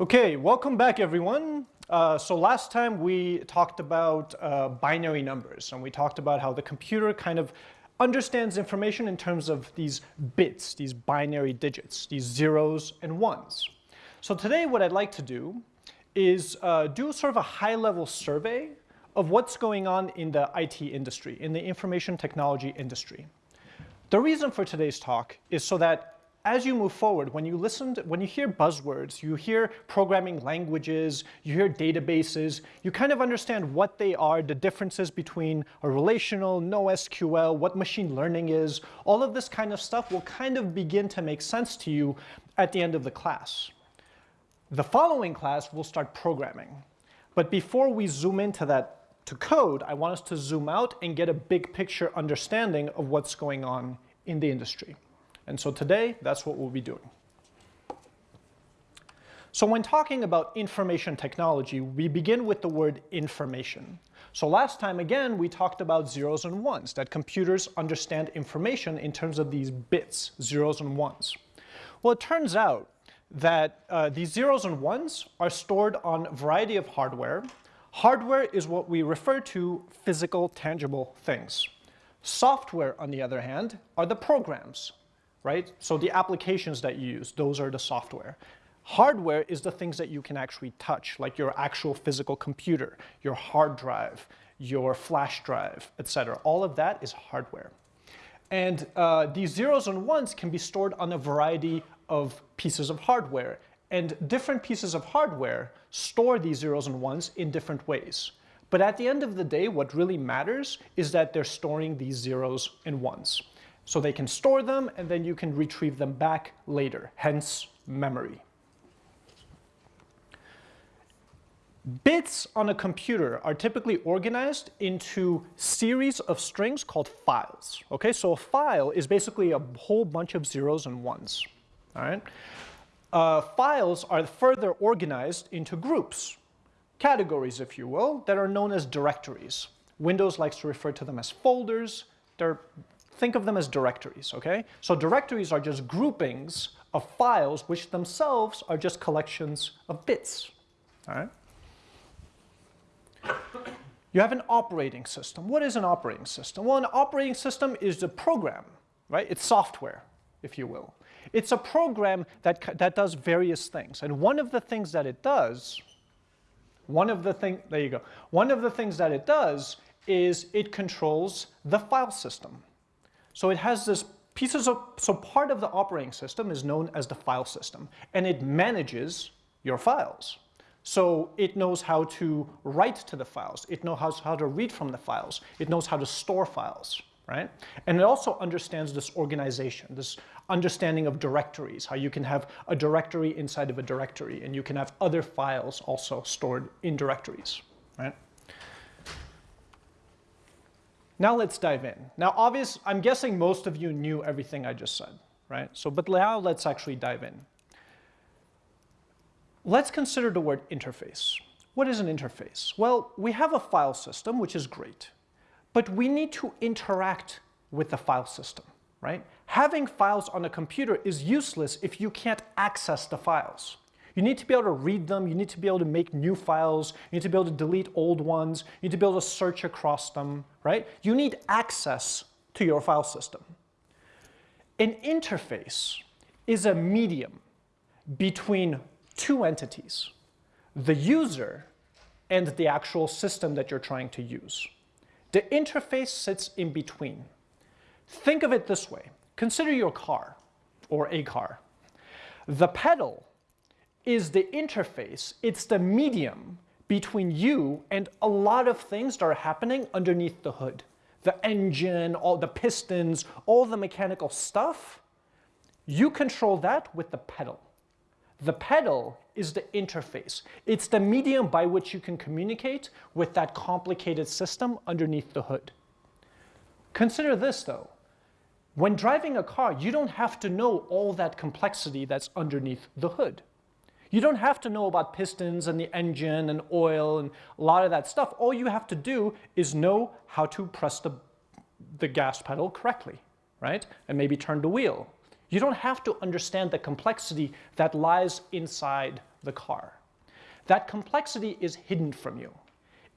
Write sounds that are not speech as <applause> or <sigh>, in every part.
Okay, welcome back everyone. Uh, so last time we talked about uh, binary numbers and we talked about how the computer kind of understands information in terms of these bits, these binary digits, these zeros and ones. So today what I'd like to do is uh, do sort of a high-level survey of what's going on in the IT industry, in the information technology industry. The reason for today's talk is so that as you move forward, when you listen, to, when you hear buzzwords, you hear programming languages, you hear databases, you kind of understand what they are, the differences between a relational, NoSQL, what machine learning is, all of this kind of stuff will kind of begin to make sense to you at the end of the class. The following class will start programming. But before we zoom into that to code, I want us to zoom out and get a big picture understanding of what's going on in the industry. And so today, that's what we'll be doing. So when talking about information technology, we begin with the word information. So last time, again, we talked about zeros and ones, that computers understand information in terms of these bits, zeros and ones. Well, it turns out that uh, these zeros and ones are stored on a variety of hardware. Hardware is what we refer to physical, tangible things. Software, on the other hand, are the programs, right? So the applications that you use, those are the software. Hardware is the things that you can actually touch, like your actual physical computer, your hard drive, your flash drive, etc. All of that is hardware. And uh, these zeros and ones can be stored on a variety of pieces of hardware. And different pieces of hardware store these zeros and ones in different ways. But at the end of the day, what really matters is that they're storing these zeros and ones. So they can store them and then you can retrieve them back later, hence memory. Bits on a computer are typically organized into series of strings called files. Okay, so a file is basically a whole bunch of zeros and ones. All right. Uh, files are further organized into groups, categories, if you will, that are known as directories. Windows likes to refer to them as folders. They're think of them as directories, okay? So directories are just groupings of files which themselves are just collections of bits, all right? You have an operating system. What is an operating system? Well, an operating system is a program, right? It's software, if you will. It's a program that, that does various things. And one of the things that it does, one of the thing, there you go. One of the things that it does is it controls the file system. So it has this pieces of, so part of the operating system is known as the file system, and it manages your files. So it knows how to write to the files, it knows how to read from the files, it knows how to store files, right? And it also understands this organization, this understanding of directories, how you can have a directory inside of a directory, and you can have other files also stored in directories, right? Now let's dive in. Now obvious, I'm guessing most of you knew everything I just said, right? So, but now let's actually dive in. Let's consider the word interface. What is an interface? Well, we have a file system, which is great, but we need to interact with the file system, right? Having files on a computer is useless if you can't access the files. You need to be able to read them, you need to be able to make new files, you need to be able to delete old ones, you need to be able to search across them, right? You need access to your file system. An interface is a medium between two entities, the user and the actual system that you're trying to use. The interface sits in between. Think of it this way. Consider your car, or a car. The pedal is the interface, it's the medium between you and a lot of things that are happening underneath the hood. The engine, all the pistons, all the mechanical stuff, you control that with the pedal. The pedal is the interface. It's the medium by which you can communicate with that complicated system underneath the hood. Consider this though. When driving a car, you don't have to know all that complexity that's underneath the hood. You don't have to know about pistons and the engine and oil and a lot of that stuff. All you have to do is know how to press the, the gas pedal correctly, right? And maybe turn the wheel. You don't have to understand the complexity that lies inside the car. That complexity is hidden from you.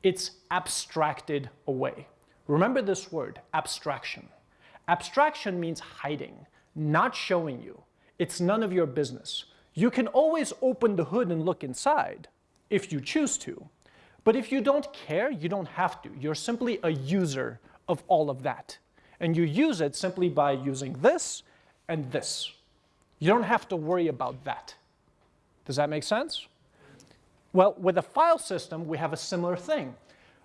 It's abstracted away. Remember this word, abstraction. Abstraction means hiding, not showing you. It's none of your business. You can always open the hood and look inside if you choose to. But if you don't care, you don't have to. You're simply a user of all of that. And you use it simply by using this and this. You don't have to worry about that. Does that make sense? Well, with a file system, we have a similar thing.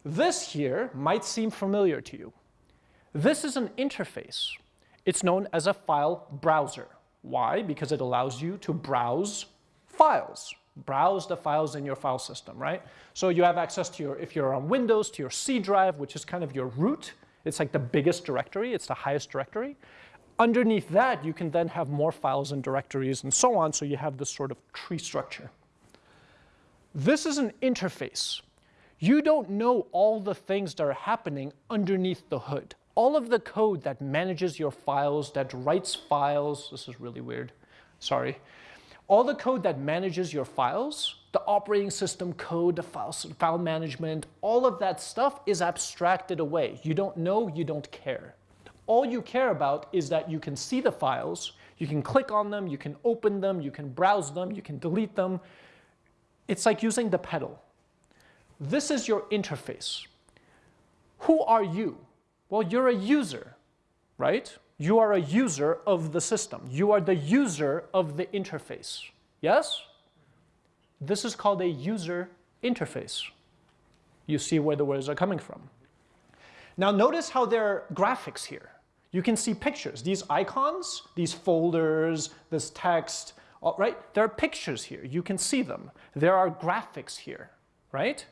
This here might seem familiar to you. This is an interface. It's known as a file browser. Why? Because it allows you to browse files, browse the files in your file system, right? So you have access to your, if you're on Windows, to your C drive, which is kind of your root. It's like the biggest directory, it's the highest directory. Underneath that, you can then have more files and directories and so on, so you have this sort of tree structure. This is an interface. You don't know all the things that are happening underneath the hood. All of the code that manages your files, that writes files, this is really weird, sorry. All the code that manages your files, the operating system code, the file, file management, all of that stuff is abstracted away. You don't know, you don't care. All you care about is that you can see the files, you can click on them, you can open them, you can browse them, you can delete them. It's like using the pedal. This is your interface. Who are you? Well, you're a user, right? You are a user of the system. You are the user of the interface. Yes? This is called a user interface. You see where the words are coming from. Now notice how there are graphics here. You can see pictures. These icons, these folders, this text, right? There are pictures here. You can see them. There are graphics here, right?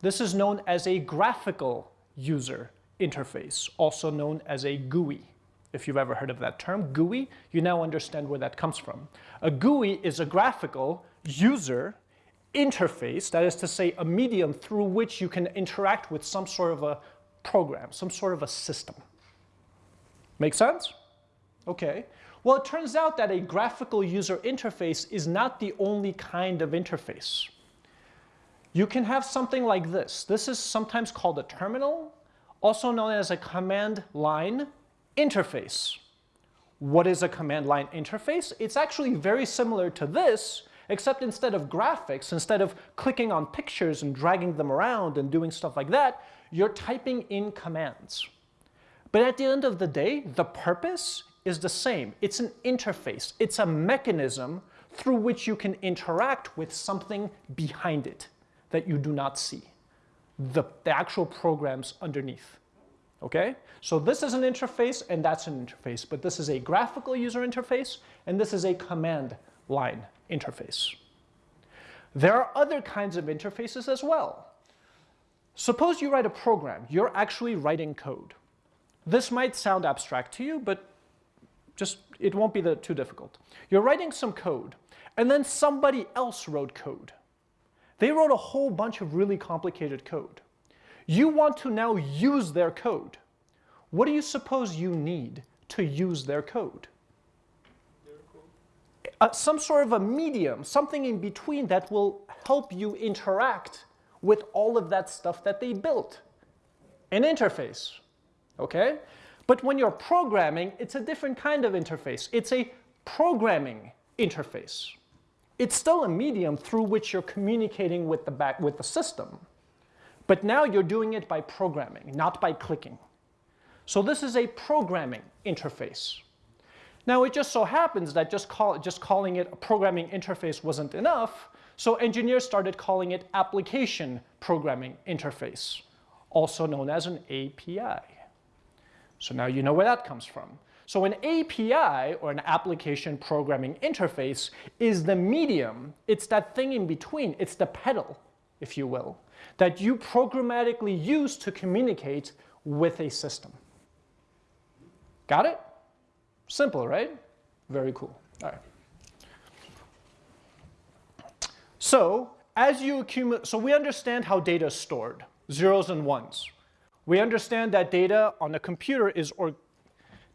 This is known as a graphical user interface, also known as a GUI. If you've ever heard of that term, GUI, you now understand where that comes from. A GUI is a graphical user interface, that is to say a medium through which you can interact with some sort of a program, some sort of a system. Make sense? Okay. Well, it turns out that a graphical user interface is not the only kind of interface. You can have something like this. This is sometimes called a terminal, also known as a command line interface. What is a command line interface? It's actually very similar to this, except instead of graphics, instead of clicking on pictures and dragging them around and doing stuff like that, you're typing in commands. But at the end of the day, the purpose is the same. It's an interface. It's a mechanism through which you can interact with something behind it that you do not see, the, the actual programs underneath. Okay? So this is an interface and that's an interface, but this is a graphical user interface and this is a command line interface. There are other kinds of interfaces as well. Suppose you write a program, you're actually writing code. This might sound abstract to you, but just it won't be the, too difficult. You're writing some code, and then somebody else wrote code. They wrote a whole bunch of really complicated code. You want to now use their code. What do you suppose you need to use their code? Uh, some sort of a medium, something in between that will help you interact with all of that stuff that they built. An interface, okay? But when you're programming, it's a different kind of interface. It's a programming interface. It's still a medium through which you're communicating with the, back, with the system. But now you're doing it by programming, not by clicking. So this is a programming interface. Now it just so happens that just, call, just calling it a programming interface wasn't enough, so engineers started calling it application programming interface, also known as an API. So now you know where that comes from. So an API, or an application programming interface, is the medium, it's that thing in between, it's the pedal, if you will, that you programmatically use to communicate with a system. Got it? Simple, right? Very cool. All right. So as you accumulate, so we understand how data is stored, zeros and ones. We understand that data on a computer is or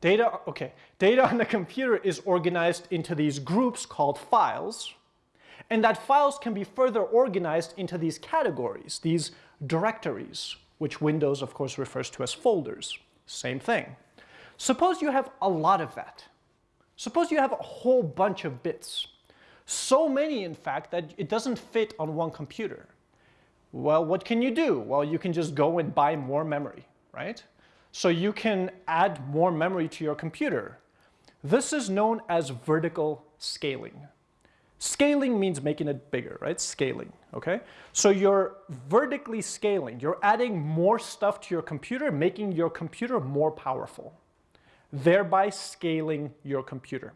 Data, okay, data on the computer is organized into these groups called files, and that files can be further organized into these categories, these directories, which Windows, of course, refers to as folders. Same thing. Suppose you have a lot of that. Suppose you have a whole bunch of bits. So many, in fact, that it doesn't fit on one computer. Well, what can you do? Well, you can just go and buy more memory, right? So you can add more memory to your computer. This is known as vertical scaling. Scaling means making it bigger, right? Scaling, okay? So you're vertically scaling. You're adding more stuff to your computer, making your computer more powerful, thereby scaling your computer.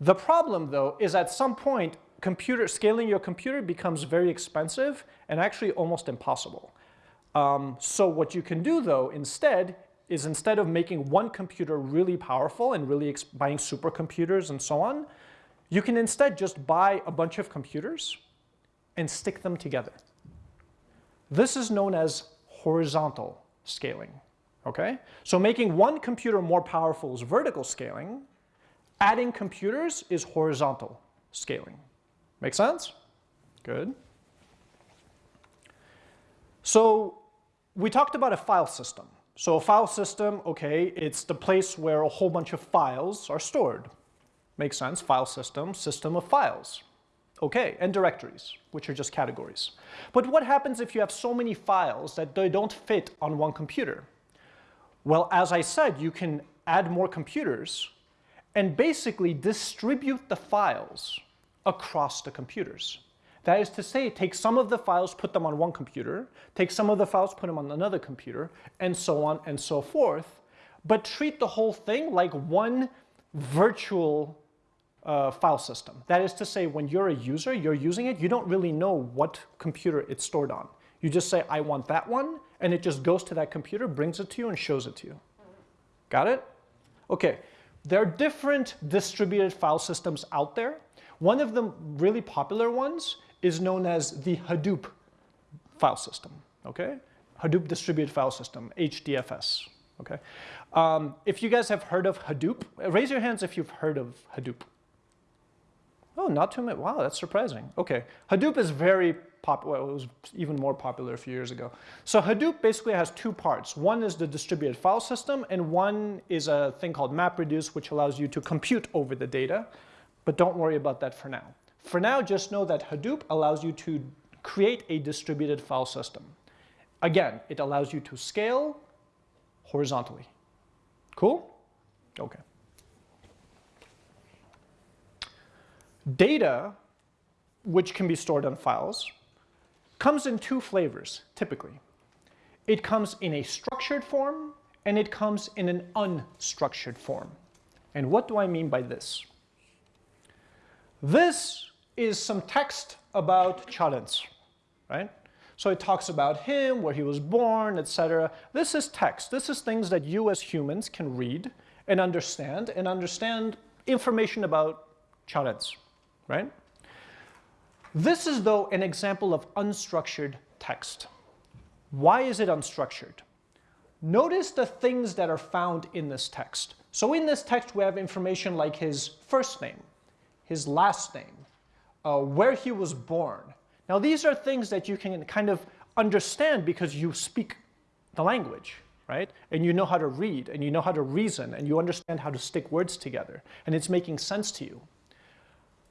The problem, though, is at some point, computer scaling your computer becomes very expensive and actually almost impossible. Um, so what you can do though instead is instead of making one computer really powerful and really buying supercomputers and so on, you can instead just buy a bunch of computers and stick them together. This is known as horizontal scaling, okay? So making one computer more powerful is vertical scaling, adding computers is horizontal scaling. Make sense? Good. So we talked about a file system. So a file system, okay, it's the place where a whole bunch of files are stored. Makes sense, file system, system of files. Okay, and directories, which are just categories. But what happens if you have so many files that they don't fit on one computer? Well, as I said, you can add more computers and basically distribute the files across the computers. That is to say, take some of the files, put them on one computer, take some of the files, put them on another computer, and so on and so forth, but treat the whole thing like one virtual uh, file system. That is to say, when you're a user, you're using it, you don't really know what computer it's stored on. You just say, I want that one, and it just goes to that computer, brings it to you, and shows it to you. Got it? Okay, there are different distributed file systems out there. One of the really popular ones is known as the Hadoop file system, okay? Hadoop Distributed File System, HDFS, okay? Um, if you guys have heard of Hadoop, raise your hands if you've heard of Hadoop. Oh, not too many. Wow, that's surprising. Okay, Hadoop is very popular. Well, it was even more popular a few years ago. So Hadoop basically has two parts. One is the distributed file system, and one is a thing called MapReduce, which allows you to compute over the data. But don't worry about that for now. For now, just know that Hadoop allows you to create a distributed file system. Again, it allows you to scale horizontally. Cool? Okay. Data, which can be stored on files, comes in two flavors, typically. It comes in a structured form, and it comes in an unstructured form. And what do I mean by this? This is some text about Charles, right? So it talks about him, where he was born, etc. This is text. This is things that you as humans can read and understand, and understand information about Charles, right? This is, though, an example of unstructured text. Why is it unstructured? Notice the things that are found in this text. So in this text, we have information like his first name, his last name, uh, where he was born. Now these are things that you can kind of understand because you speak the language, right? And you know how to read, and you know how to reason, and you understand how to stick words together, and it's making sense to you.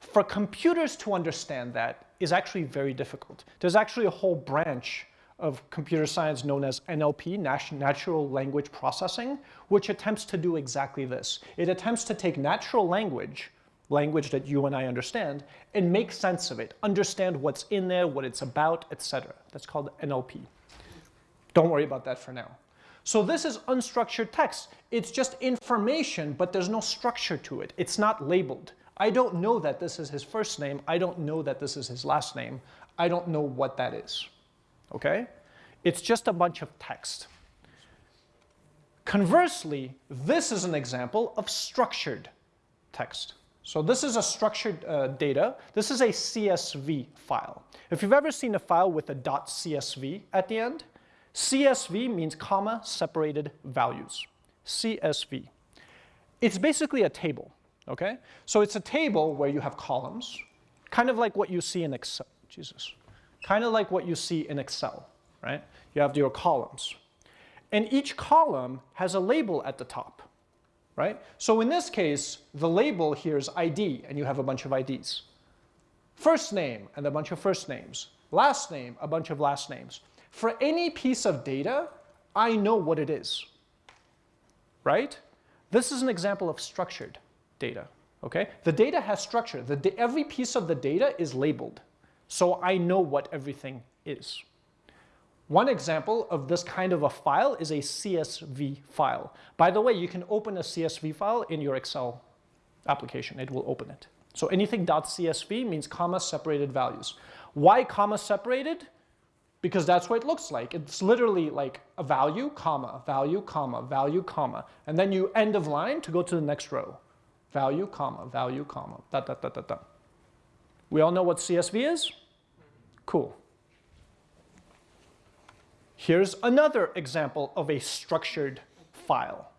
For computers to understand that is actually very difficult. There's actually a whole branch of computer science known as NLP, Natural Language Processing, which attempts to do exactly this. It attempts to take natural language language that you and I understand, and make sense of it, understand what's in there, what it's about, etc. That's called NLP. Don't worry about that for now. So this is unstructured text. It's just information, but there's no structure to it. It's not labeled. I don't know that this is his first name. I don't know that this is his last name. I don't know what that is. Okay? It's just a bunch of text. Conversely, this is an example of structured text. So this is a structured uh, data. This is a CSV file. If you've ever seen a file with a .csv at the end, CSV means comma separated values. CSV. it's basically a table, okay? So it's a table where you have columns, kind of like what you see in Excel, Jesus, kind of like what you see in Excel, right? You have your columns. And each column has a label at the top, right? So in this case, the label here is ID, and you have a bunch of IDs. First name, and a bunch of first names. Last name, a bunch of last names. For any piece of data, I know what it is, right? This is an example of structured data, okay? The data has structure. The, every piece of the data is labeled, so I know what everything is. One example of this kind of a file is a CSV file. By the way, you can open a CSV file in your Excel application. It will open it. So anything .csv means comma separated values. Why comma separated? Because that's what it looks like. It's literally like a value, comma, value, comma, value, comma. And then you end of line to go to the next row. Value, comma, value, comma, da, da, da, da, da. We all know what CSV is? Cool. Here's another example of a structured file.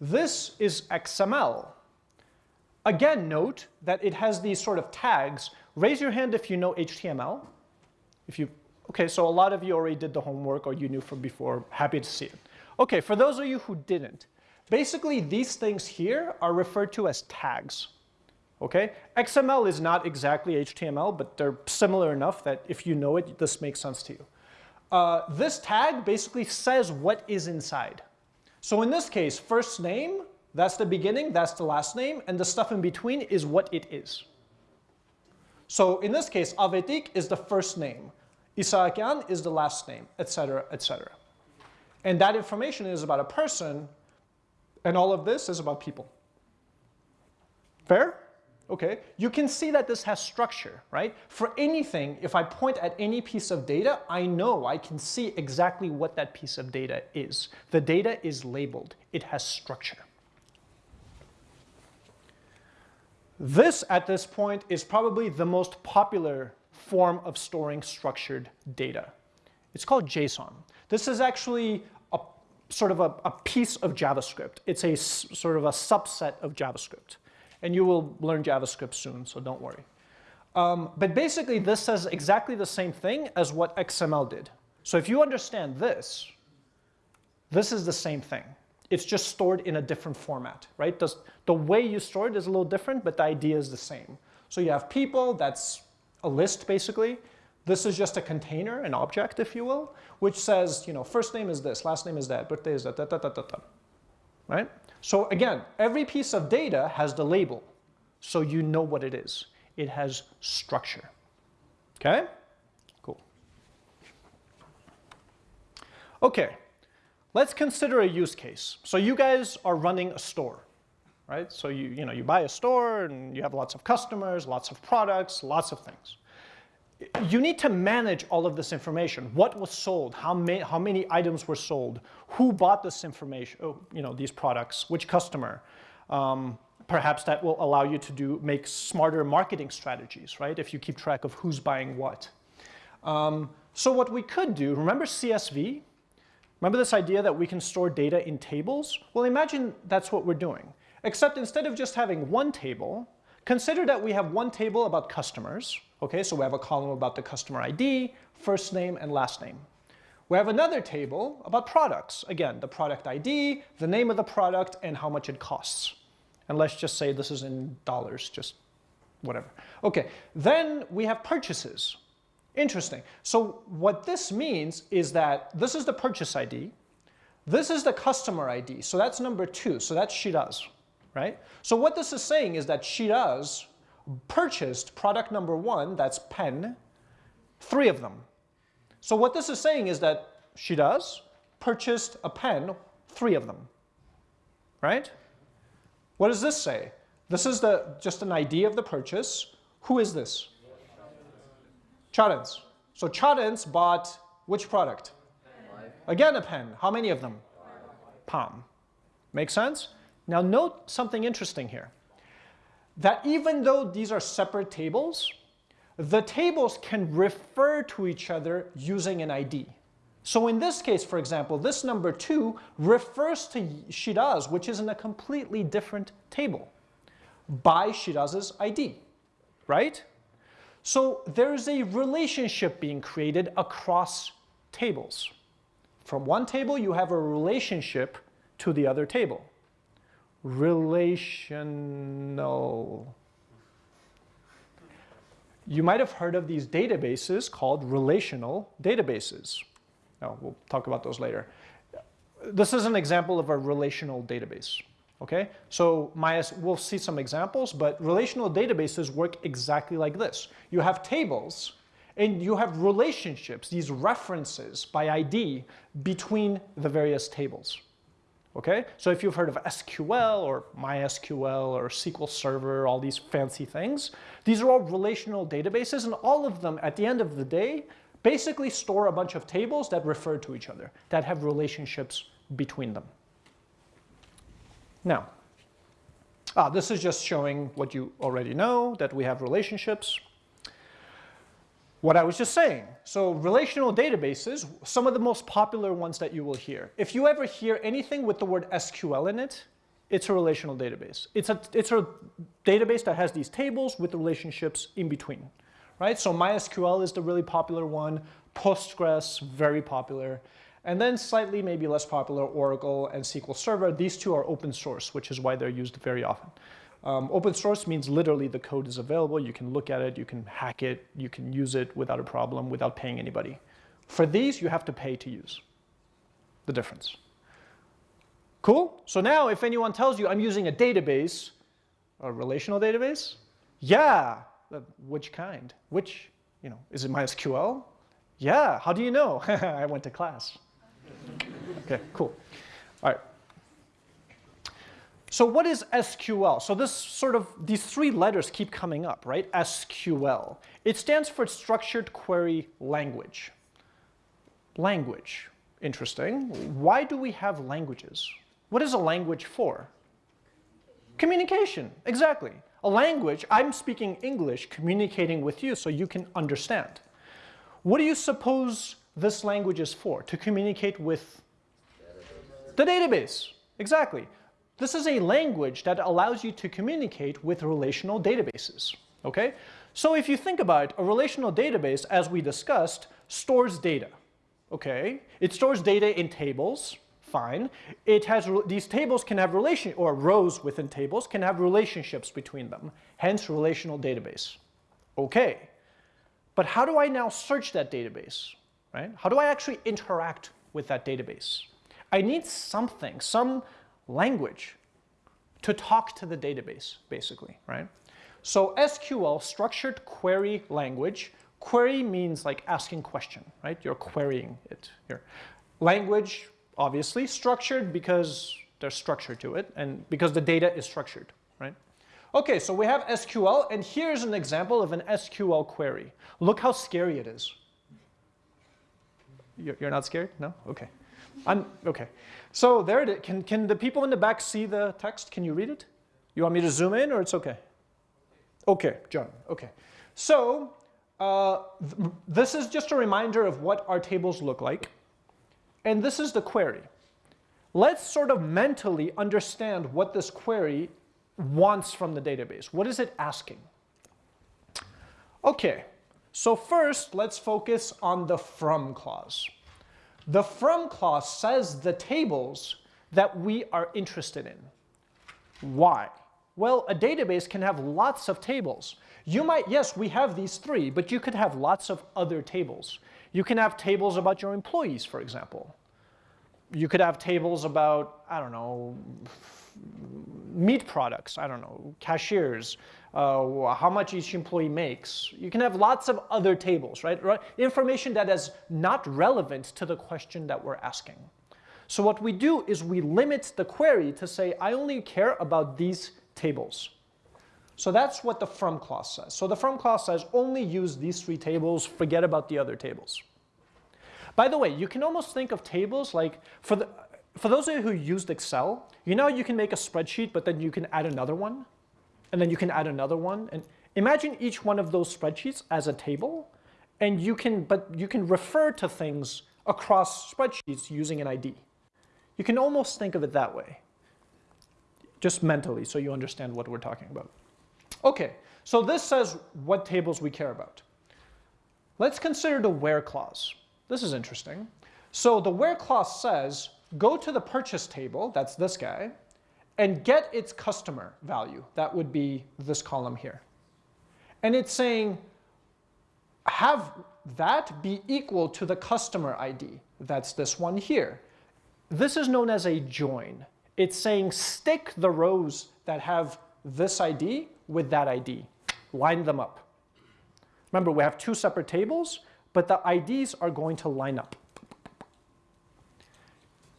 This is XML. Again, note that it has these sort of tags. Raise your hand if you know HTML. If you, okay, so a lot of you already did the homework or you knew from before. Happy to see it. Okay, for those of you who didn't, basically these things here are referred to as tags. Okay, XML is not exactly HTML, but they're similar enough that if you know it, this makes sense to you. Uh, this tag basically says what is inside. So in this case, first name, that's the beginning, that's the last name, and the stuff in between is what it is. So in this case, Avetik is the first name, Isaakian is the last name, etc., etc. And that information is about a person, and all of this is about people. Fair? Okay, you can see that this has structure, right? For anything, if I point at any piece of data, I know, I can see exactly what that piece of data is. The data is labeled, it has structure. This, at this point, is probably the most popular form of storing structured data. It's called JSON. This is actually a sort of a, a piece of JavaScript. It's a sort of a subset of JavaScript. And you will learn JavaScript soon, so don't worry. Um, but basically, this says exactly the same thing as what XML did. So if you understand this, this is the same thing. It's just stored in a different format, right? The, the way you store it is a little different, but the idea is the same. So you have people, that's a list basically. This is just a container, an object, if you will, which says, you know, first name is this, last name is that, birthday is that, da, da, da, da, da. right? So again, every piece of data has the label, so you know what it is. It has structure, okay? Cool. Okay, let's consider a use case. So you guys are running a store, right? So you, you, know, you buy a store and you have lots of customers, lots of products, lots of things you need to manage all of this information. What was sold? How, ma how many items were sold? Who bought this information? Oh, you know, these products? Which customer? Um, perhaps that will allow you to do make smarter marketing strategies, right? If you keep track of who's buying what. Um, so what we could do, remember CSV? Remember this idea that we can store data in tables? Well, imagine that's what we're doing. Except instead of just having one table, consider that we have one table about customers, Okay, so we have a column about the customer ID, first name, and last name. We have another table about products. Again, the product ID, the name of the product, and how much it costs. And let's just say this is in dollars, just whatever. Okay, then we have purchases. Interesting. So what this means is that this is the purchase ID. This is the customer ID. So that's number two. So that's Shiraz, right? So what this is saying is that Shiraz purchased product number one, that's pen, three of them. So what this is saying is that Shiraz purchased a pen, three of them, right? What does this say? This is the, just an idea of the purchase. Who is this? Chadens. So Chadens bought which product? Again a pen. How many of them? Palm. Make sense? Now note something interesting here that even though these are separate tables, the tables can refer to each other using an ID. So in this case, for example, this number 2 refers to Shiraz, which is in a completely different table by Shiraz's ID, right? So there's a relationship being created across tables. From one table, you have a relationship to the other table. Relational. You might have heard of these databases called relational databases. Now, we'll talk about those later. This is an example of a relational database. Okay, so MyS, we'll see some examples, but relational databases work exactly like this. You have tables and you have relationships, these references by ID between the various tables. Okay, so if you've heard of SQL or MySQL or SQL Server, all these fancy things, these are all relational databases and all of them at the end of the day basically store a bunch of tables that refer to each other, that have relationships between them. Now, ah, this is just showing what you already know, that we have relationships. What I was just saying, so relational databases, some of the most popular ones that you will hear. If you ever hear anything with the word SQL in it, it's a relational database. It's a, it's a database that has these tables with the relationships in between, right? So MySQL is the really popular one, Postgres, very popular. And then slightly maybe less popular, Oracle and SQL Server. These two are open source, which is why they're used very often. Um, open source means literally the code is available. You can look at it, you can hack it, you can use it without a problem, without paying anybody. For these, you have to pay to use. The difference. Cool? So now if anyone tells you I'm using a database, a relational database, yeah, which kind? Which, you know, is it MySQL? Yeah, how do you know? <laughs> I went to class. Okay, cool. All right. So what is SQL? So this sort of, these three letters keep coming up, right? SQL. It stands for Structured Query Language. Language, interesting. Why do we have languages? What is a language for? Communication, exactly. A language, I'm speaking English, communicating with you so you can understand. What do you suppose this language is for? To communicate with the database, exactly. This is a language that allows you to communicate with relational databases, okay? So if you think about it, a relational database, as we discussed, stores data, okay? It stores data in tables, fine. It has, these tables can have relation, or rows within tables can have relationships between them, hence relational database. Okay, but how do I now search that database, right? How do I actually interact with that database? I need something, some language to talk to the database, basically, right? So SQL, structured query language, query means like asking question, right? You're querying it here. Language, obviously, structured because there's structure to it and because the data is structured, right? Okay, so we have SQL and here's an example of an SQL query. Look how scary it is. You're not scared? No? Okay. I'm, okay. So there it is. Can, can the people in the back see the text? Can you read it? You want me to zoom in or it's okay? Okay, John, okay. So uh, th this is just a reminder of what our tables look like. And this is the query. Let's sort of mentally understand what this query wants from the database. What is it asking? Okay, so first let's focus on the from clause. The from clause says the tables that we are interested in. Why? Well, a database can have lots of tables. You might, yes, we have these three, but you could have lots of other tables. You can have tables about your employees, for example. You could have tables about, I don't know, meat products, I don't know, cashiers, uh, how much each employee makes. You can have lots of other tables, right? Information that is not relevant to the question that we're asking. So what we do is we limit the query to say, I only care about these tables. So that's what the from clause says. So the from clause says only use these three tables, forget about the other tables. By the way, you can almost think of tables like, for, the, for those of you who used Excel, you know you can make a spreadsheet, but then you can add another one? And then you can add another one. And imagine each one of those spreadsheets as a table, and you can, but you can refer to things across spreadsheets using an ID. You can almost think of it that way, just mentally so you understand what we're talking about. Okay, so this says what tables we care about. Let's consider the where clause. This is interesting. So the where clause says, go to the purchase table, that's this guy, and get its customer value. That would be this column here. And it's saying, have that be equal to the customer ID. That's this one here. This is known as a join. It's saying stick the rows that have this ID with that ID. Line them up. Remember, we have two separate tables, but the IDs are going to line up.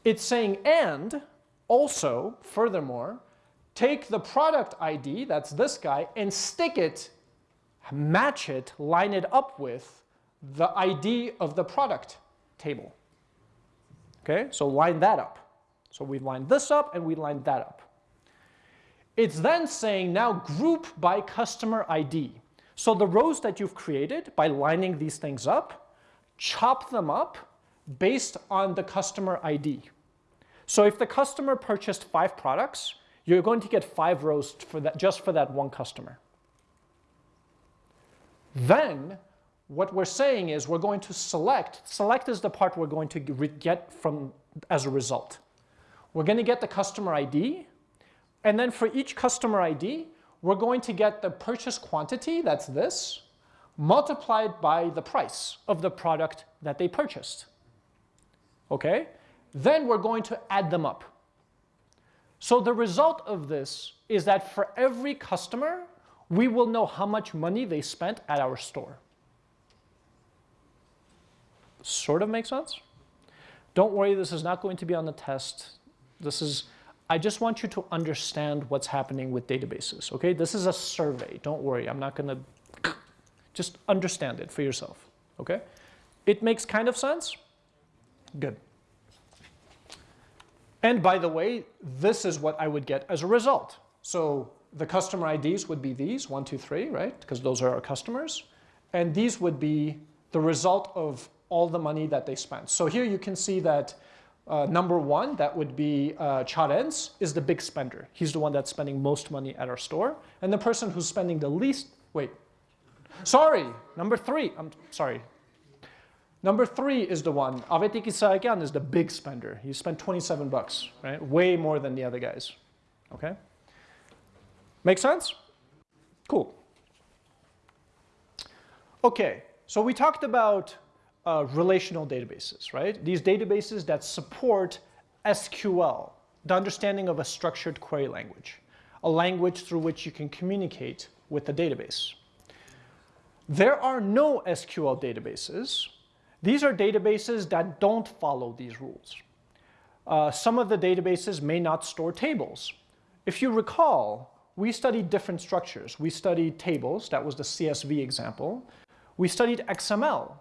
It's saying and also, furthermore, take the product ID, that's this guy, and stick it, match it, line it up with the ID of the product table. Okay, so line that up. So we've lined this up and we lined that up. It's then saying now group by customer ID. So the rows that you've created by lining these things up, chop them up based on the customer ID. So if the customer purchased five products, you're going to get five rows for that, just for that one customer. Then what we're saying is we're going to select, select is the part we're going to get from as a result. We're going to get the customer ID, and then for each customer ID, we're going to get the purchase quantity, that's this, multiplied by the price of the product that they purchased. Okay? Then we're going to add them up. So the result of this is that for every customer, we will know how much money they spent at our store sort of makes sense? Don't worry, this is not going to be on the test. This is, I just want you to understand what's happening with databases, okay? This is a survey, don't worry, I'm not gonna, <clears throat> just understand it for yourself, okay? It makes kind of sense? Good. And by the way, this is what I would get as a result. So the customer IDs would be these, one, two, three, right? Because those are our customers. And these would be the result of all the money that they spent. So here you can see that uh, number one, that would be uh, Charens, is the big spender. He's the one that's spending most money at our store. And the person who's spending the least, wait, sorry, number three, I'm sorry. Number three is the one, Avetik Isaakian is the big spender. He spent 27 bucks, right? Way more than the other guys, okay? Make sense? Cool. Okay, so we talked about uh, relational databases, right? These databases that support SQL, the understanding of a structured query language, a language through which you can communicate with the database. There are NoSQL databases. These are databases that don't follow these rules. Uh, some of the databases may not store tables. If you recall, we studied different structures. We studied tables, that was the CSV example. We studied XML,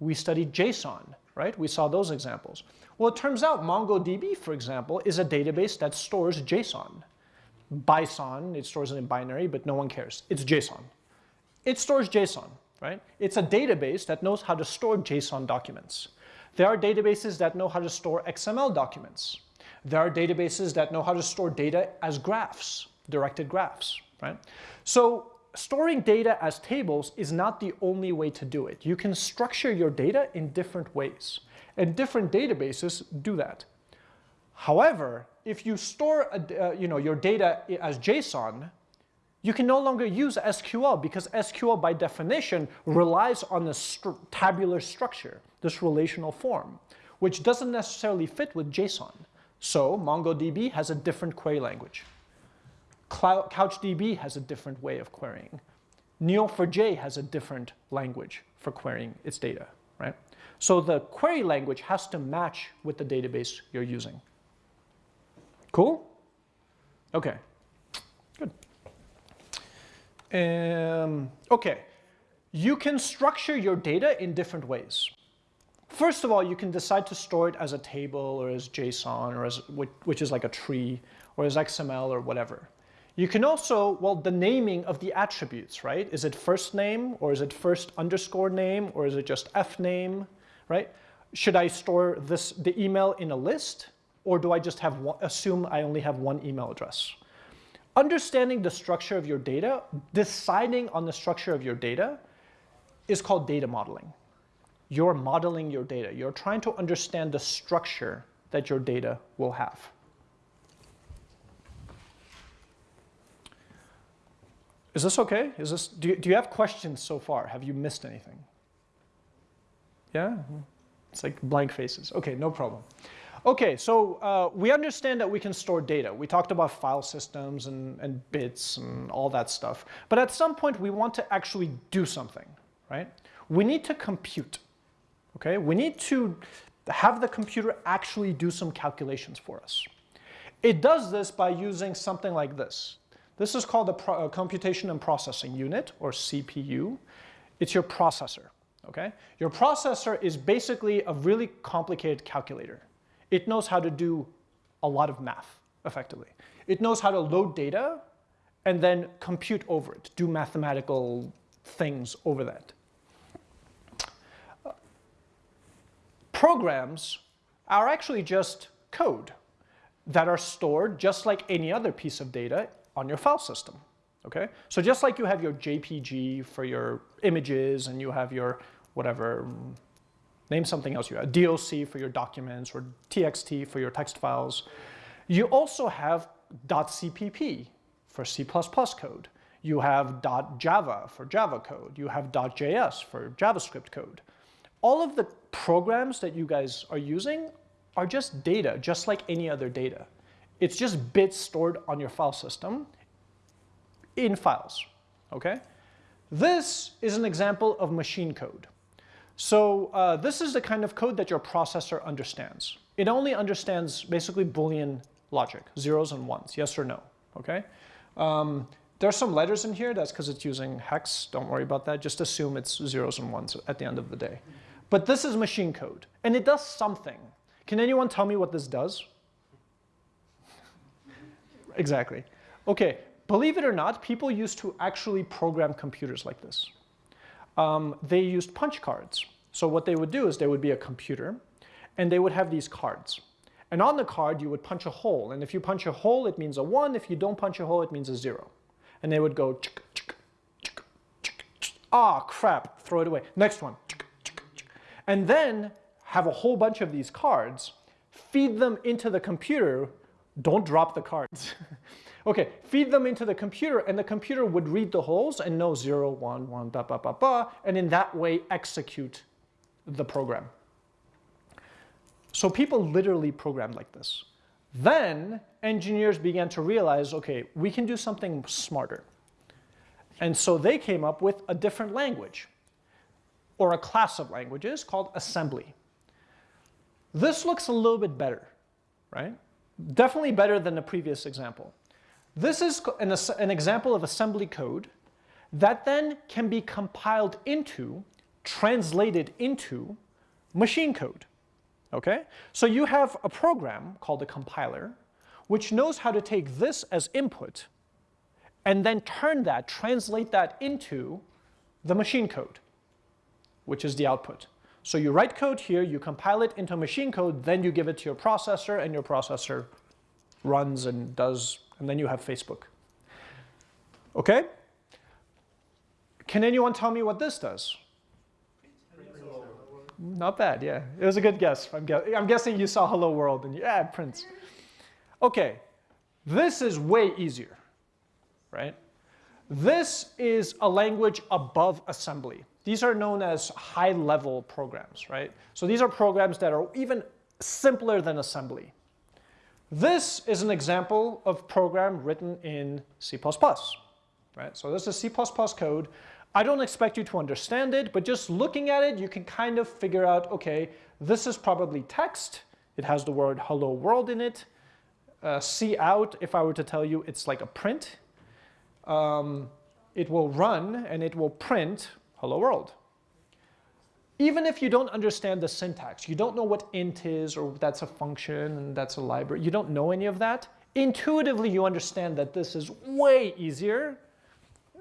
we studied JSON, right? We saw those examples. Well, it turns out MongoDB, for example, is a database that stores JSON. BSON, it stores it in binary, but no one cares. It's JSON. It stores JSON, right? It's a database that knows how to store JSON documents. There are databases that know how to store XML documents. There are databases that know how to store data as graphs, directed graphs, right? So storing data as tables is not the only way to do it. You can structure your data in different ways, and different databases do that. However, if you store a, uh, you know, your data as JSON, you can no longer use SQL because SQL by definition relies on a tabular structure, this relational form, which doesn't necessarily fit with JSON. So MongoDB has a different query language. CouchDB has a different way of querying. Neo4j has a different language for querying its data, right? So the query language has to match with the database you're using. Cool? Okay. Um, okay, you can structure your data in different ways. First of all, you can decide to store it as a table or as JSON or as, which is like a tree or as XML or whatever. You can also, well, the naming of the attributes, right? Is it first name or is it first underscore name or is it just F name, right? should I store this the email in a list or do I just have one, assume I only have one email address? Understanding the structure of your data, deciding on the structure of your data is called data modeling. You're modeling your data. You're trying to understand the structure that your data will have. Is this okay? Is this, do, you, do you have questions so far? Have you missed anything? Yeah? It's like blank faces. Okay, no problem. Okay, so uh, we understand that we can store data. We talked about file systems and, and bits and all that stuff. But at some point, we want to actually do something, right? We need to compute, okay? We need to have the computer actually do some calculations for us. It does this by using something like this. This is called a, a computation and processing unit, or CPU. It's your processor, okay? Your processor is basically a really complicated calculator. It knows how to do a lot of math, effectively. It knows how to load data and then compute over it, do mathematical things over that. Programs are actually just code that are stored just like any other piece of data on your file system. Okay, so just like you have your JPG for your images and you have your whatever, name something else you have, DOC for your documents or TXT for your text files, you also have .cpp for C++ code. You have .java for Java code. You have .js for JavaScript code. All of the programs that you guys are using are just data, just like any other data. It's just bits stored on your file system in files, okay? This is an example of machine code. So uh, this is the kind of code that your processor understands. It only understands basically Boolean logic, zeros and ones, yes or no, okay? Um, there are some letters in here, that's because it's using hex, don't worry about that, just assume it's zeros and ones at the end of the day. But this is machine code, and it does something. Can anyone tell me what this does? <laughs> Exactly. Okay, believe it or not, people used to actually program computers like this. Um, they used punch cards. So what they would do is there would be a computer and they would have these cards. And on the card, you would punch a hole. And if you punch a hole, it means a one. If you don't punch a hole, it means a zero. And they would go, ah, crap, throw it away. Next one. And then have a whole bunch of these cards, feed them into the computer don't drop the cards. <laughs> okay, feed them into the computer and the computer would read the holes and know 0, 1, 1, ba, ba, ba, ba, and in that way execute the program. So people literally programmed like this. Then engineers began to realize, okay, we can do something smarter. And so they came up with a different language or a class of languages called assembly. This looks a little bit better, right? Definitely better than the previous example. This is an, an example of assembly code that then can be compiled into, translated into machine code. Okay? So you have a program called a compiler which knows how to take this as input and then turn that, translate that into the machine code, which is the output. So you write code here, you compile it into machine code, then you give it to your processor, and your processor runs and does, and then you have Facebook. Okay? Can anyone tell me what this does? Not bad, yeah. It was a good guess. I'm, I'm guessing you saw Hello World and yeah, Prince. Okay, this is way easier, right? This is a language above assembly. These are known as high-level programs, right? So these are programs that are even simpler than assembly. This is an example of program written in C++, right? So this is C++ code. I don't expect you to understand it, but just looking at it, you can kind of figure out, okay, this is probably text. It has the word hello world in it. Uh, C out, if I were to tell you, it's like a print. Um, it will run and it will print hello world. Even if you don't understand the syntax, you don't know what int is or that's a function and that's a library, you don't know any of that, intuitively you understand that this is way easier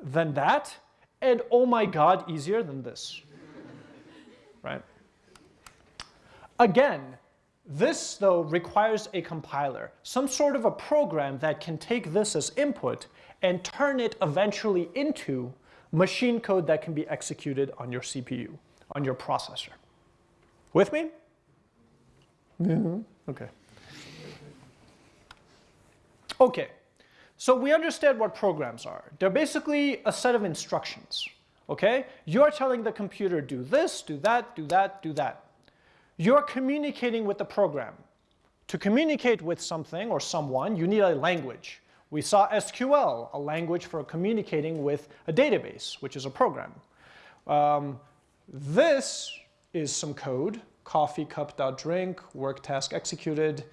than that and oh my god, easier than this, <laughs> right? Again, this though requires a compiler, some sort of a program that can take this as input and turn it eventually into machine code that can be executed on your CPU, on your processor. With me? Mm -hmm. Okay. Okay, so we understand what programs are. They're basically a set of instructions, okay? You're telling the computer, do this, do that, do that, do that. You're communicating with the program. To communicate with something or someone, you need a language. We saw SQL, a language for communicating with a database, which is a program. Um, this is some code, coffee cup drink, work task executed.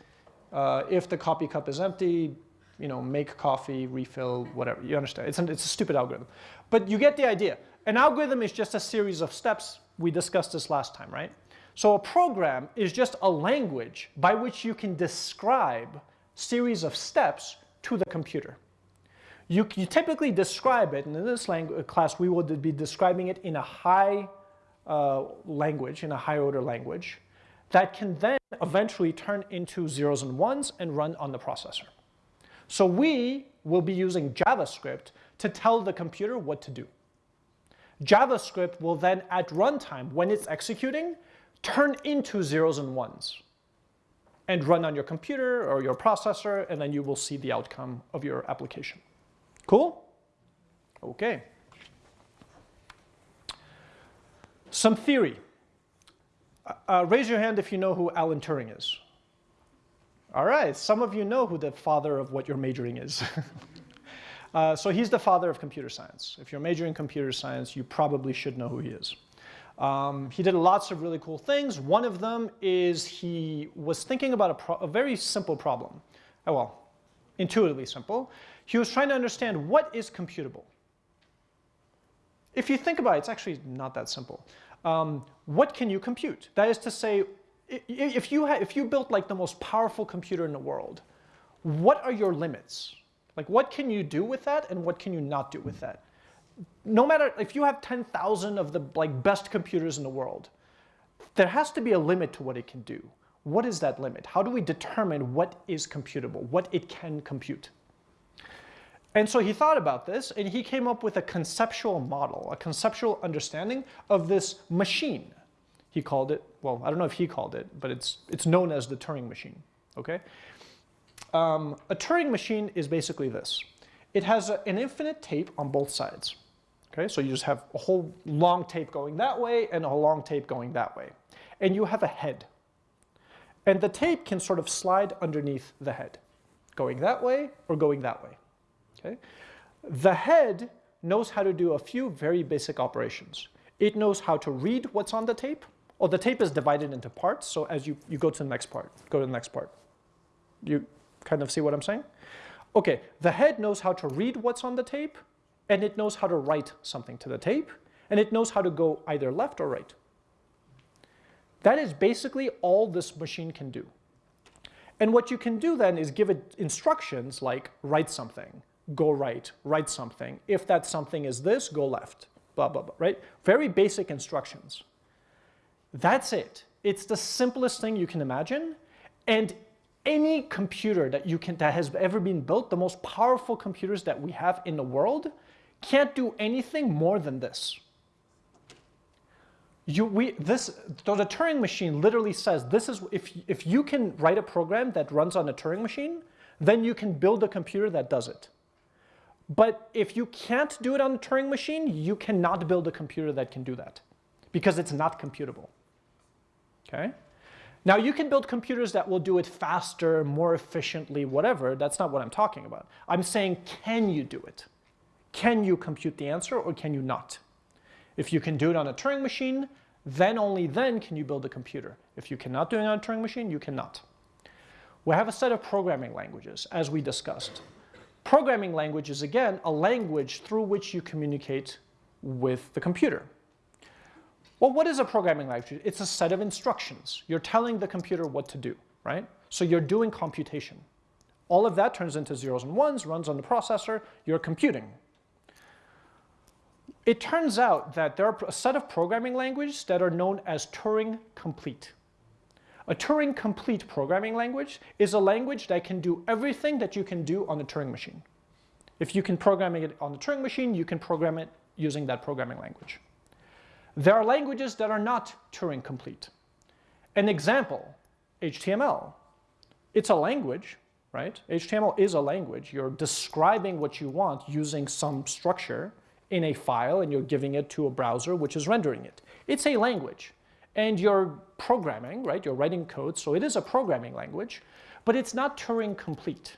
Uh, if the coffee cup is empty, you know, make coffee, refill, whatever. You understand? It's, an, it's a stupid algorithm. But you get the idea. An algorithm is just a series of steps. We discussed this last time, right? So a program is just a language by which you can describe series of steps to the computer. You, you typically describe it, and in this language, class we will be describing it in a high uh, language, in a high order language, that can then eventually turn into zeros and ones and run on the processor. So we will be using JavaScript to tell the computer what to do. JavaScript will then at runtime, when it's executing, turn into zeros and ones and run on your computer or your processor, and then you will see the outcome of your application. Cool? Okay. Some theory. Uh, uh, raise your hand if you know who Alan Turing is. All right, some of you know who the father of what you're majoring is. <laughs> uh, so he's the father of computer science. If you're majoring in computer science, you probably should know who he is. Um, he did lots of really cool things. One of them is he was thinking about a, a very simple problem. Oh, well, intuitively simple. He was trying to understand what is computable. If you think about it, it's actually not that simple. Um, what can you compute? That is to say, if you, if you built like the most powerful computer in the world, what are your limits? Like what can you do with that and what can you not do with that? no matter if you have 10,000 of the like best computers in the world, there has to be a limit to what it can do. What is that limit? How do we determine what is computable, what it can compute? And so he thought about this and he came up with a conceptual model, a conceptual understanding of this machine. He called it, well, I don't know if he called it, but it's, it's known as the Turing machine, okay? Um, a Turing machine is basically this. It has a, an infinite tape on both sides. Okay, so you just have a whole long tape going that way and a long tape going that way. And you have a head. And the tape can sort of slide underneath the head, going that way or going that way. Okay? The head knows how to do a few very basic operations. It knows how to read what's on the tape. Or the tape is divided into parts, so as you, you go to the next part, go to the next part. You kind of see what I'm saying? Okay, the head knows how to read what's on the tape, and it knows how to write something to the tape, and it knows how to go either left or right. That is basically all this machine can do. And what you can do then is give it instructions like write something, go right, write something. If that something is this, go left, blah, blah, blah, right? Very basic instructions. That's it. It's the simplest thing you can imagine. And any computer that, you can, that has ever been built, the most powerful computers that we have in the world, can't do anything more than this. You, we, this, so the Turing machine literally says this is, if, if you can write a program that runs on a Turing machine, then you can build a computer that does it. But if you can't do it on a Turing machine, you cannot build a computer that can do that because it's not computable. Okay? Now you can build computers that will do it faster, more efficiently, whatever. That's not what I'm talking about. I'm saying, can you do it? Can you compute the answer or can you not? If you can do it on a Turing machine, then only then can you build a computer. If you cannot do it on a Turing machine, you cannot. We have a set of programming languages, as we discussed. Programming language is, again, a language through which you communicate with the computer. Well, what is a programming language? It's a set of instructions. You're telling the computer what to do, right? So you're doing computation. All of that turns into zeros and ones, runs on the processor, you're computing. It turns out that there are a set of programming languages that are known as Turing complete. A Turing-complete programming language is a language that can do everything that you can do on a Turing machine. If you can program it on the Turing machine, you can program it using that programming language. There are languages that are not Turing complete. An example, HTML. It's a language, right? HTML is a language. You're describing what you want using some structure in a file and you're giving it to a browser which is rendering it. It's a language and you're programming, right? You're writing code, so it is a programming language, but it's not Turing complete.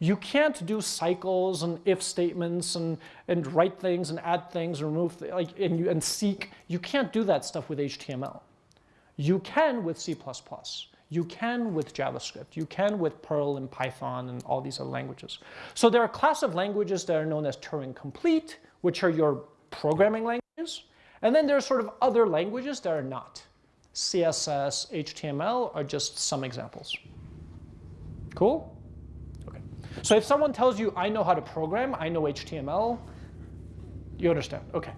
You can't do cycles and if statements and, and write things and add things, and remove, like, and, and seek. You can't do that stuff with HTML. You can with C++. You can with JavaScript. You can with Perl and Python and all these other languages. So there are a class of languages that are known as Turing complete, which are your programming languages. And then there are sort of other languages that are not. CSS, HTML are just some examples. Cool? Okay. So if someone tells you, I know how to program, I know HTML, you understand. Okay.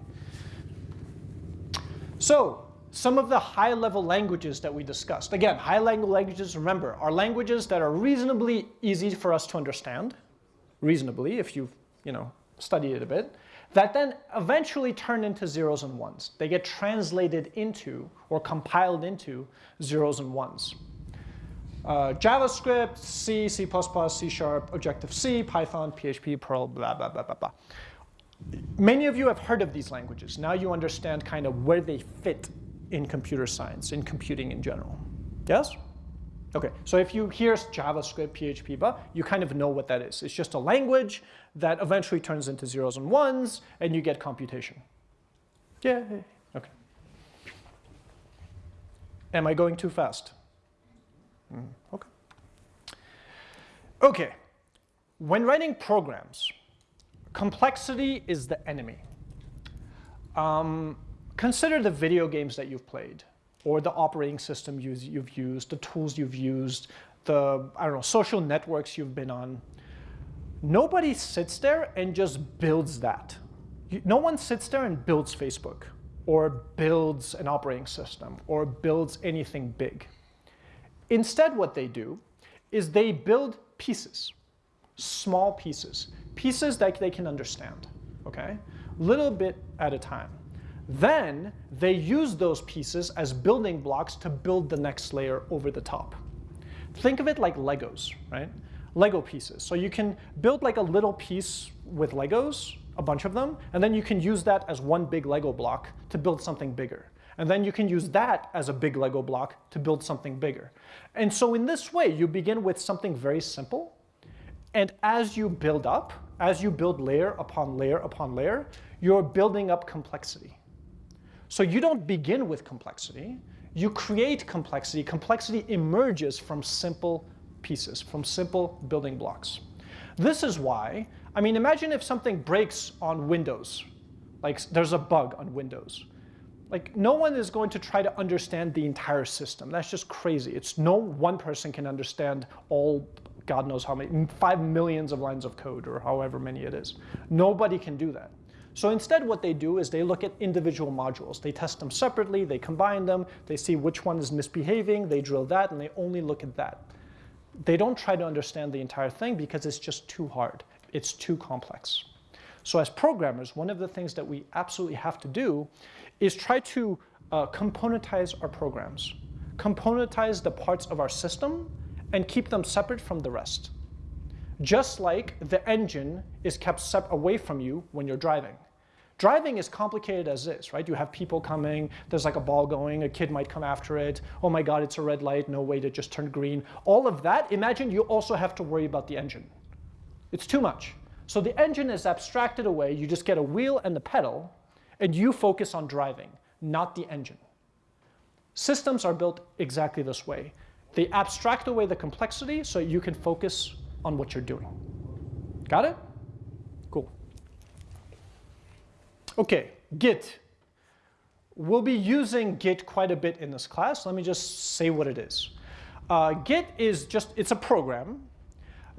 So some of the high-level languages that we discussed. Again, high-level languages, remember, are languages that are reasonably easy for us to understand, reasonably, if you've you know, studied it a bit that then eventually turn into zeros and ones. They get translated into or compiled into zeros and ones. Uh, JavaScript, C, C++, C Sharp, Objective-C, Python, PHP, Perl, blah, blah, blah, blah, blah. Many of you have heard of these languages. Now you understand kind of where they fit in computer science, in computing in general. Yes? Okay, so if you hear JavaScript, PHP, but you kind of know what that is. It's just a language that eventually turns into zeros and ones, and you get computation. Yeah, okay. Am I going too fast? Mm, okay. Okay, when writing programs, complexity is the enemy. Um, consider the video games that you've played or the operating system you've used, the tools you've used, the, I don't know, social networks you've been on. Nobody sits there and just builds that. No one sits there and builds Facebook or builds an operating system or builds anything big. Instead, what they do is they build pieces, small pieces, pieces that they can understand, okay? Little bit at a time. Then they use those pieces as building blocks to build the next layer over the top. Think of it like Legos, right? Lego pieces. So you can build like a little piece with Legos, a bunch of them, and then you can use that as one big Lego block to build something bigger. And then you can use that as a big Lego block to build something bigger. And so in this way, you begin with something very simple. And as you build up, as you build layer upon layer upon layer, you're building up complexity. So you don't begin with complexity. You create complexity. Complexity emerges from simple pieces, from simple building blocks. This is why, I mean, imagine if something breaks on Windows, like there's a bug on Windows. Like no one is going to try to understand the entire system. That's just crazy. It's no one person can understand all, God knows how many, five millions of lines of code or however many it is. Nobody can do that. So instead what they do is they look at individual modules. They test them separately, they combine them, they see which one is misbehaving, they drill that, and they only look at that. They don't try to understand the entire thing because it's just too hard. It's too complex. So as programmers, one of the things that we absolutely have to do is try to uh, componentize our programs, componentize the parts of our system, and keep them separate from the rest. Just like the engine is kept away from you when you're driving. Driving is complicated as is, right? You have people coming, there's like a ball going, a kid might come after it, oh my god, it's a red light, no way to just turn green. All of that, imagine you also have to worry about the engine. It's too much. So the engine is abstracted away, you just get a wheel and the pedal, and you focus on driving, not the engine. Systems are built exactly this way. They abstract away the complexity so you can focus on what you're doing. Got it? Okay, Git. We'll be using Git quite a bit in this class. Let me just say what it is. Uh, Git is just, it's a program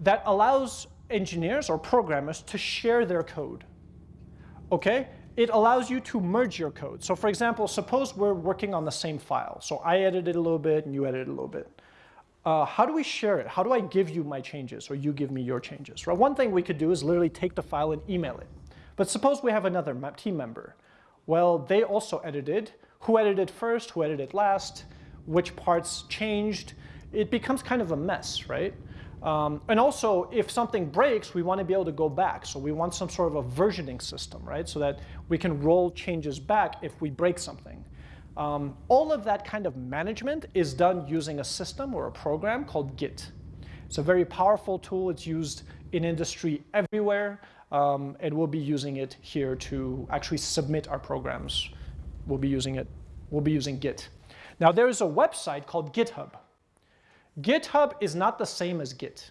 that allows engineers or programmers to share their code. Okay? it allows you to merge your code. So for example, suppose we're working on the same file. So I edited a little bit and you edited a little bit. Uh, how do we share it? How do I give you my changes or you give me your changes? Right? One thing we could do is literally take the file and email it. But suppose we have another team member. Well, they also edited. Who edited first? Who edited last? Which parts changed? It becomes kind of a mess, right? Um, and also, if something breaks, we want to be able to go back. So we want some sort of a versioning system, right? So that we can roll changes back if we break something. Um, all of that kind of management is done using a system or a program called Git. It's a very powerful tool. It's used in industry everywhere. Um, and we'll be using it here to actually submit our programs. We'll be using it. We'll be using Git. Now, there is a website called GitHub. GitHub is not the same as Git.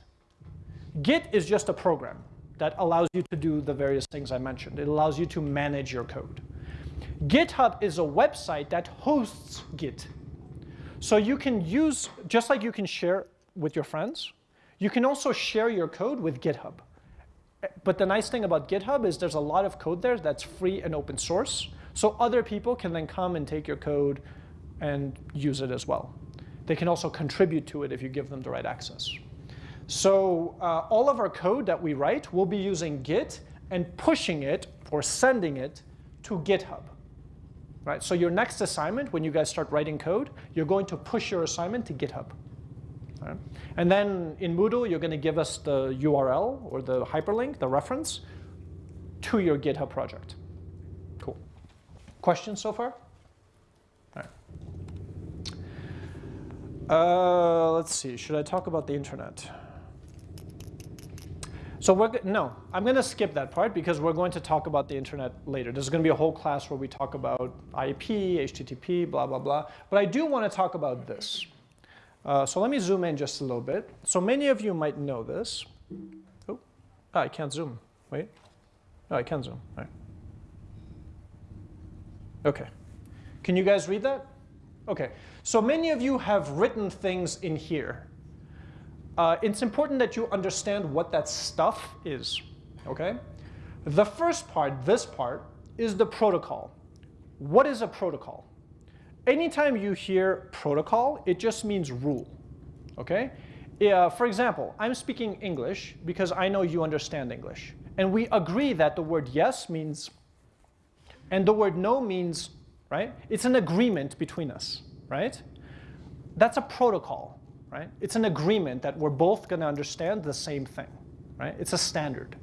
Git is just a program that allows you to do the various things I mentioned. It allows you to manage your code. GitHub is a website that hosts Git. So you can use, just like you can share with your friends, you can also share your code with GitHub. But the nice thing about GitHub is there's a lot of code there that's free and open source. So other people can then come and take your code and use it as well. They can also contribute to it if you give them the right access. So uh, all of our code that we write, we'll be using Git and pushing it or sending it to GitHub. Right? So your next assignment, when you guys start writing code, you're going to push your assignment to GitHub. And then in Moodle, you're going to give us the URL or the hyperlink, the reference, to your GitHub project. Cool. Questions so far? Uh, let's see, should I talk about the internet? So we're, no, I'm going to skip that part because we're going to talk about the internet later. There's going to be a whole class where we talk about IP, HTTP, blah, blah, blah. But I do want to talk about this. Uh, so let me zoom in just a little bit. So many of you might know this. Oh, oh I can't zoom. Wait. Oh, I can zoom. All right. Okay. Can you guys read that? Okay. So many of you have written things in here. Uh, it's important that you understand what that stuff is, okay? The first part, this part, is the protocol. What is a protocol? Anytime you hear protocol, it just means rule, okay? Uh, for example, I'm speaking English because I know you understand English. And we agree that the word yes means, and the word no means, right? It's an agreement between us right? That's a protocol, right? It's an agreement that we're both going to understand the same thing, right? It's a standard.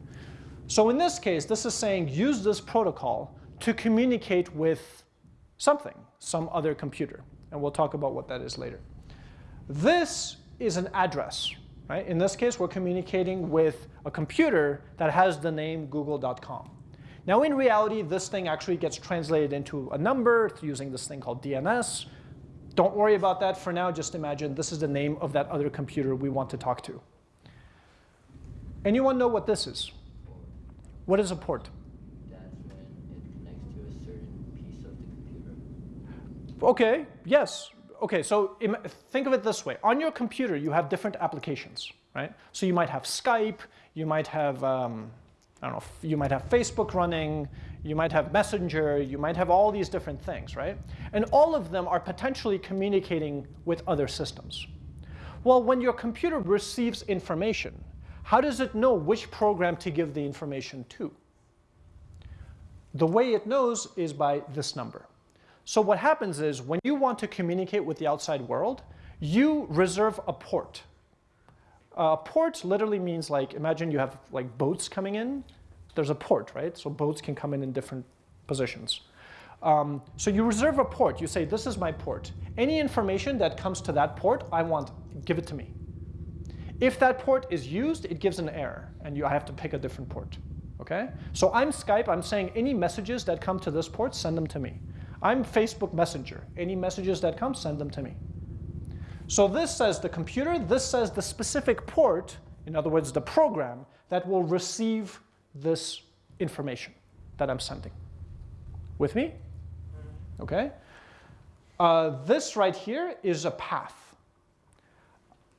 So in this case, this is saying use this protocol to communicate with something, some other computer. And we'll talk about what that is later. This is an address, right? In this case, we're communicating with a computer that has the name google.com. Now in reality, this thing actually gets translated into a number using this thing called DNS. Don't worry about that for now. Just imagine this is the name of that other computer we want to talk to. Anyone know what this is? What is a port? That's when it connects to a certain piece of the computer. Okay, yes. Okay, so think of it this way. On your computer, you have different applications, right? So you might have Skype, you might have, um, I don't know, you might have Facebook running, you might have Messenger, you might have all these different things, right? And all of them are potentially communicating with other systems. Well, when your computer receives information, how does it know which program to give the information to? The way it knows is by this number. So what happens is when you want to communicate with the outside world, you reserve a port. A port literally means like, imagine you have like boats coming in there's a port, right? So boats can come in in different positions. Um, so you reserve a port. You say, this is my port. Any information that comes to that port, I want, give it to me. If that port is used, it gives an error, and you, I have to pick a different port. Okay? So I'm Skype. I'm saying any messages that come to this port, send them to me. I'm Facebook Messenger. Any messages that come, send them to me. So this says the computer. This says the specific port, in other words, the program, that will receive this information that I'm sending. With me? Okay? Uh, this right here is a path.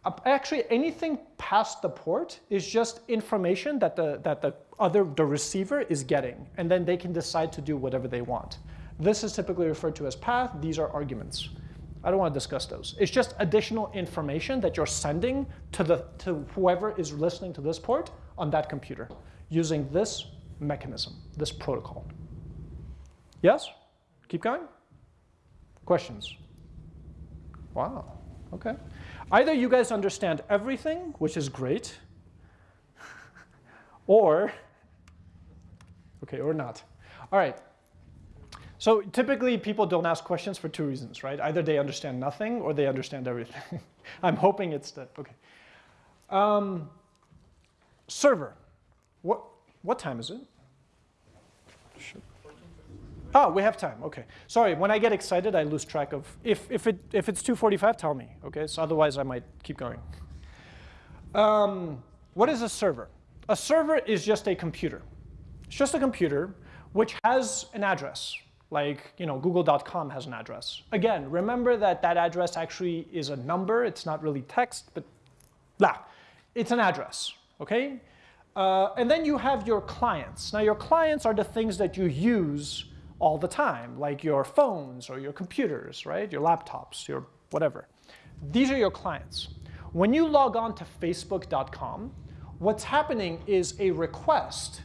Uh, actually, anything past the port is just information that the, that the other the receiver is getting, and then they can decide to do whatever they want. This is typically referred to as path. These are arguments. I don't want to discuss those. It's just additional information that you're sending to, the, to whoever is listening to this port on that computer using this mechanism, this protocol. Yes? Keep going? Questions? Wow, okay. Either you guys understand everything, which is great, <laughs> or, okay, or not. All right. So typically people don't ask questions for two reasons, right? Either they understand nothing or they understand everything. <laughs> I'm hoping it's that, okay. Um, server. What, what time is it? Oh, we have time, okay. Sorry, when I get excited, I lose track of, if, if, it, if it's 2.45, tell me, okay? So otherwise I might keep going. Um, what is a server? A server is just a computer. It's just a computer which has an address, like you know, google.com has an address. Again, remember that that address actually is a number. It's not really text, but blah. It's an address, okay? Uh, and then you have your clients. Now your clients are the things that you use all the time, like your phones or your computers, right? Your laptops, your whatever. These are your clients. When you log on to facebook.com, what's happening is a request,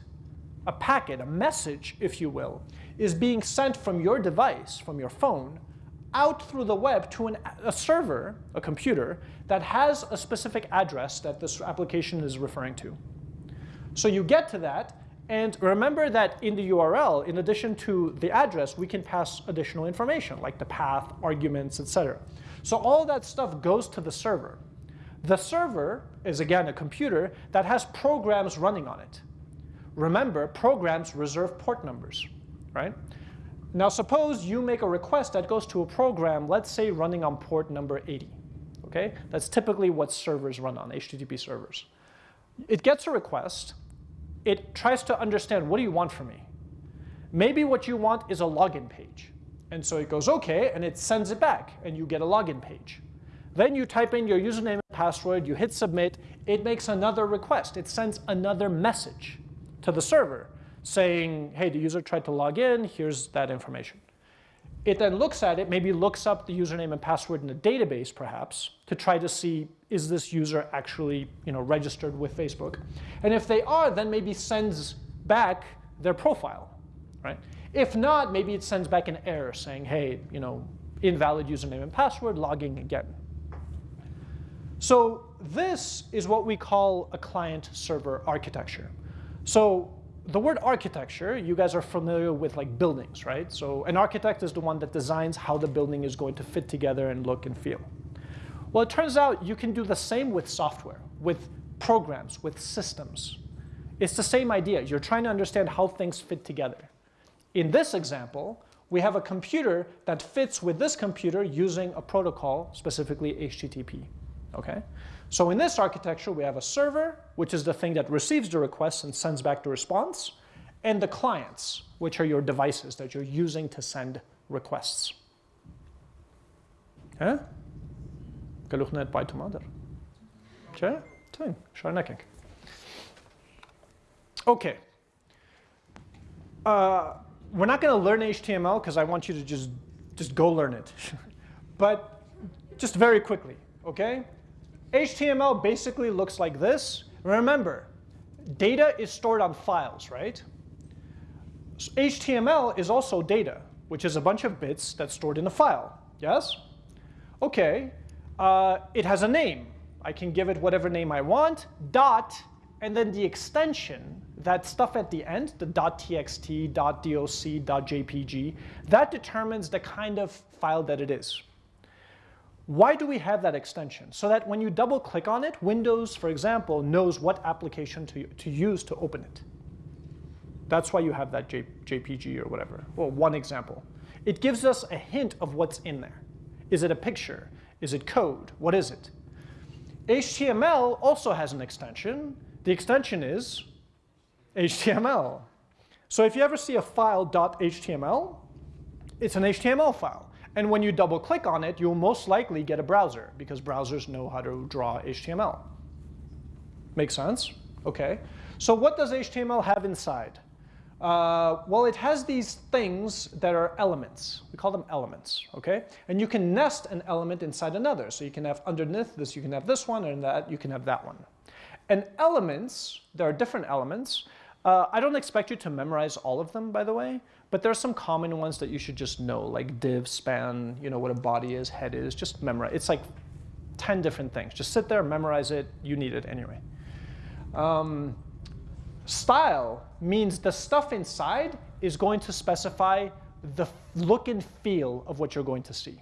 a packet, a message, if you will, is being sent from your device, from your phone, out through the web to an, a server, a computer, that has a specific address that this application is referring to. So you get to that, and remember that in the URL, in addition to the address, we can pass additional information, like the path, arguments, etc. So all that stuff goes to the server. The server is, again, a computer that has programs running on it. Remember, programs reserve port numbers, right? Now suppose you make a request that goes to a program, let's say running on port number 80. Okay, That's typically what servers run on, HTTP servers. It gets a request, it tries to understand what do you want from me? Maybe what you want is a login page. And so it goes okay, and it sends it back, and you get a login page. Then you type in your username and password, you hit submit, it makes another request. It sends another message to the server saying, hey, the user tried to log in, here's that information. It then looks at it, maybe looks up the username and password in a database perhaps to try to see is this user actually you know, registered with Facebook. And if they are, then maybe sends back their profile. Right? If not, maybe it sends back an error saying, hey, you know, invalid username and password, logging again. So this is what we call a client-server architecture. So the word architecture, you guys are familiar with like buildings, right? So an architect is the one that designs how the building is going to fit together and look and feel. Well, it turns out you can do the same with software, with programs, with systems. It's the same idea. You're trying to understand how things fit together. In this example, we have a computer that fits with this computer using a protocol, specifically HTTP. Okay? So in this architecture, we have a server, which is the thing that receives the request and sends back the response, and the clients, which are your devices that you're using to send requests. Okay? Geluch net by tomater. Okay? Okay. Uh, we're not going to learn HTML because I want you to just, just go learn it. <laughs> but just very quickly, okay? HTML basically looks like this. Remember, data is stored on files, right? HTML is also data, which is a bunch of bits that's stored in a file, yes? Okay, uh, it has a name. I can give it whatever name I want, dot, and then the extension, that stuff at the end, the .txt, .doc, .jpg, that determines the kind of file that it is. Why do we have that extension? So that when you double click on it, Windows, for example, knows what application to, to use to open it. That's why you have that J, JPG or whatever. Well, one example. It gives us a hint of what's in there. Is it a picture? Is it code? What is it? HTML also has an extension. The extension is HTML. So if you ever see a file .html, it's an HTML file. And when you double click on it, you'll most likely get a browser because browsers know how to draw HTML. Make sense? Okay. So what does HTML have inside? Uh, well, it has these things that are elements. We call them elements, okay? And you can nest an element inside another. So you can have underneath this, you can have this one, and that you can have that one. And elements, there are different elements. Uh, I don't expect you to memorize all of them, by the way, but there are some common ones that you should just know, like div, span, you know, what a body is, head is, just memorize. It's like 10 different things. Just sit there, memorize it, you need it anyway. Um, Style means the stuff inside is going to specify the look and feel of what you're going to see.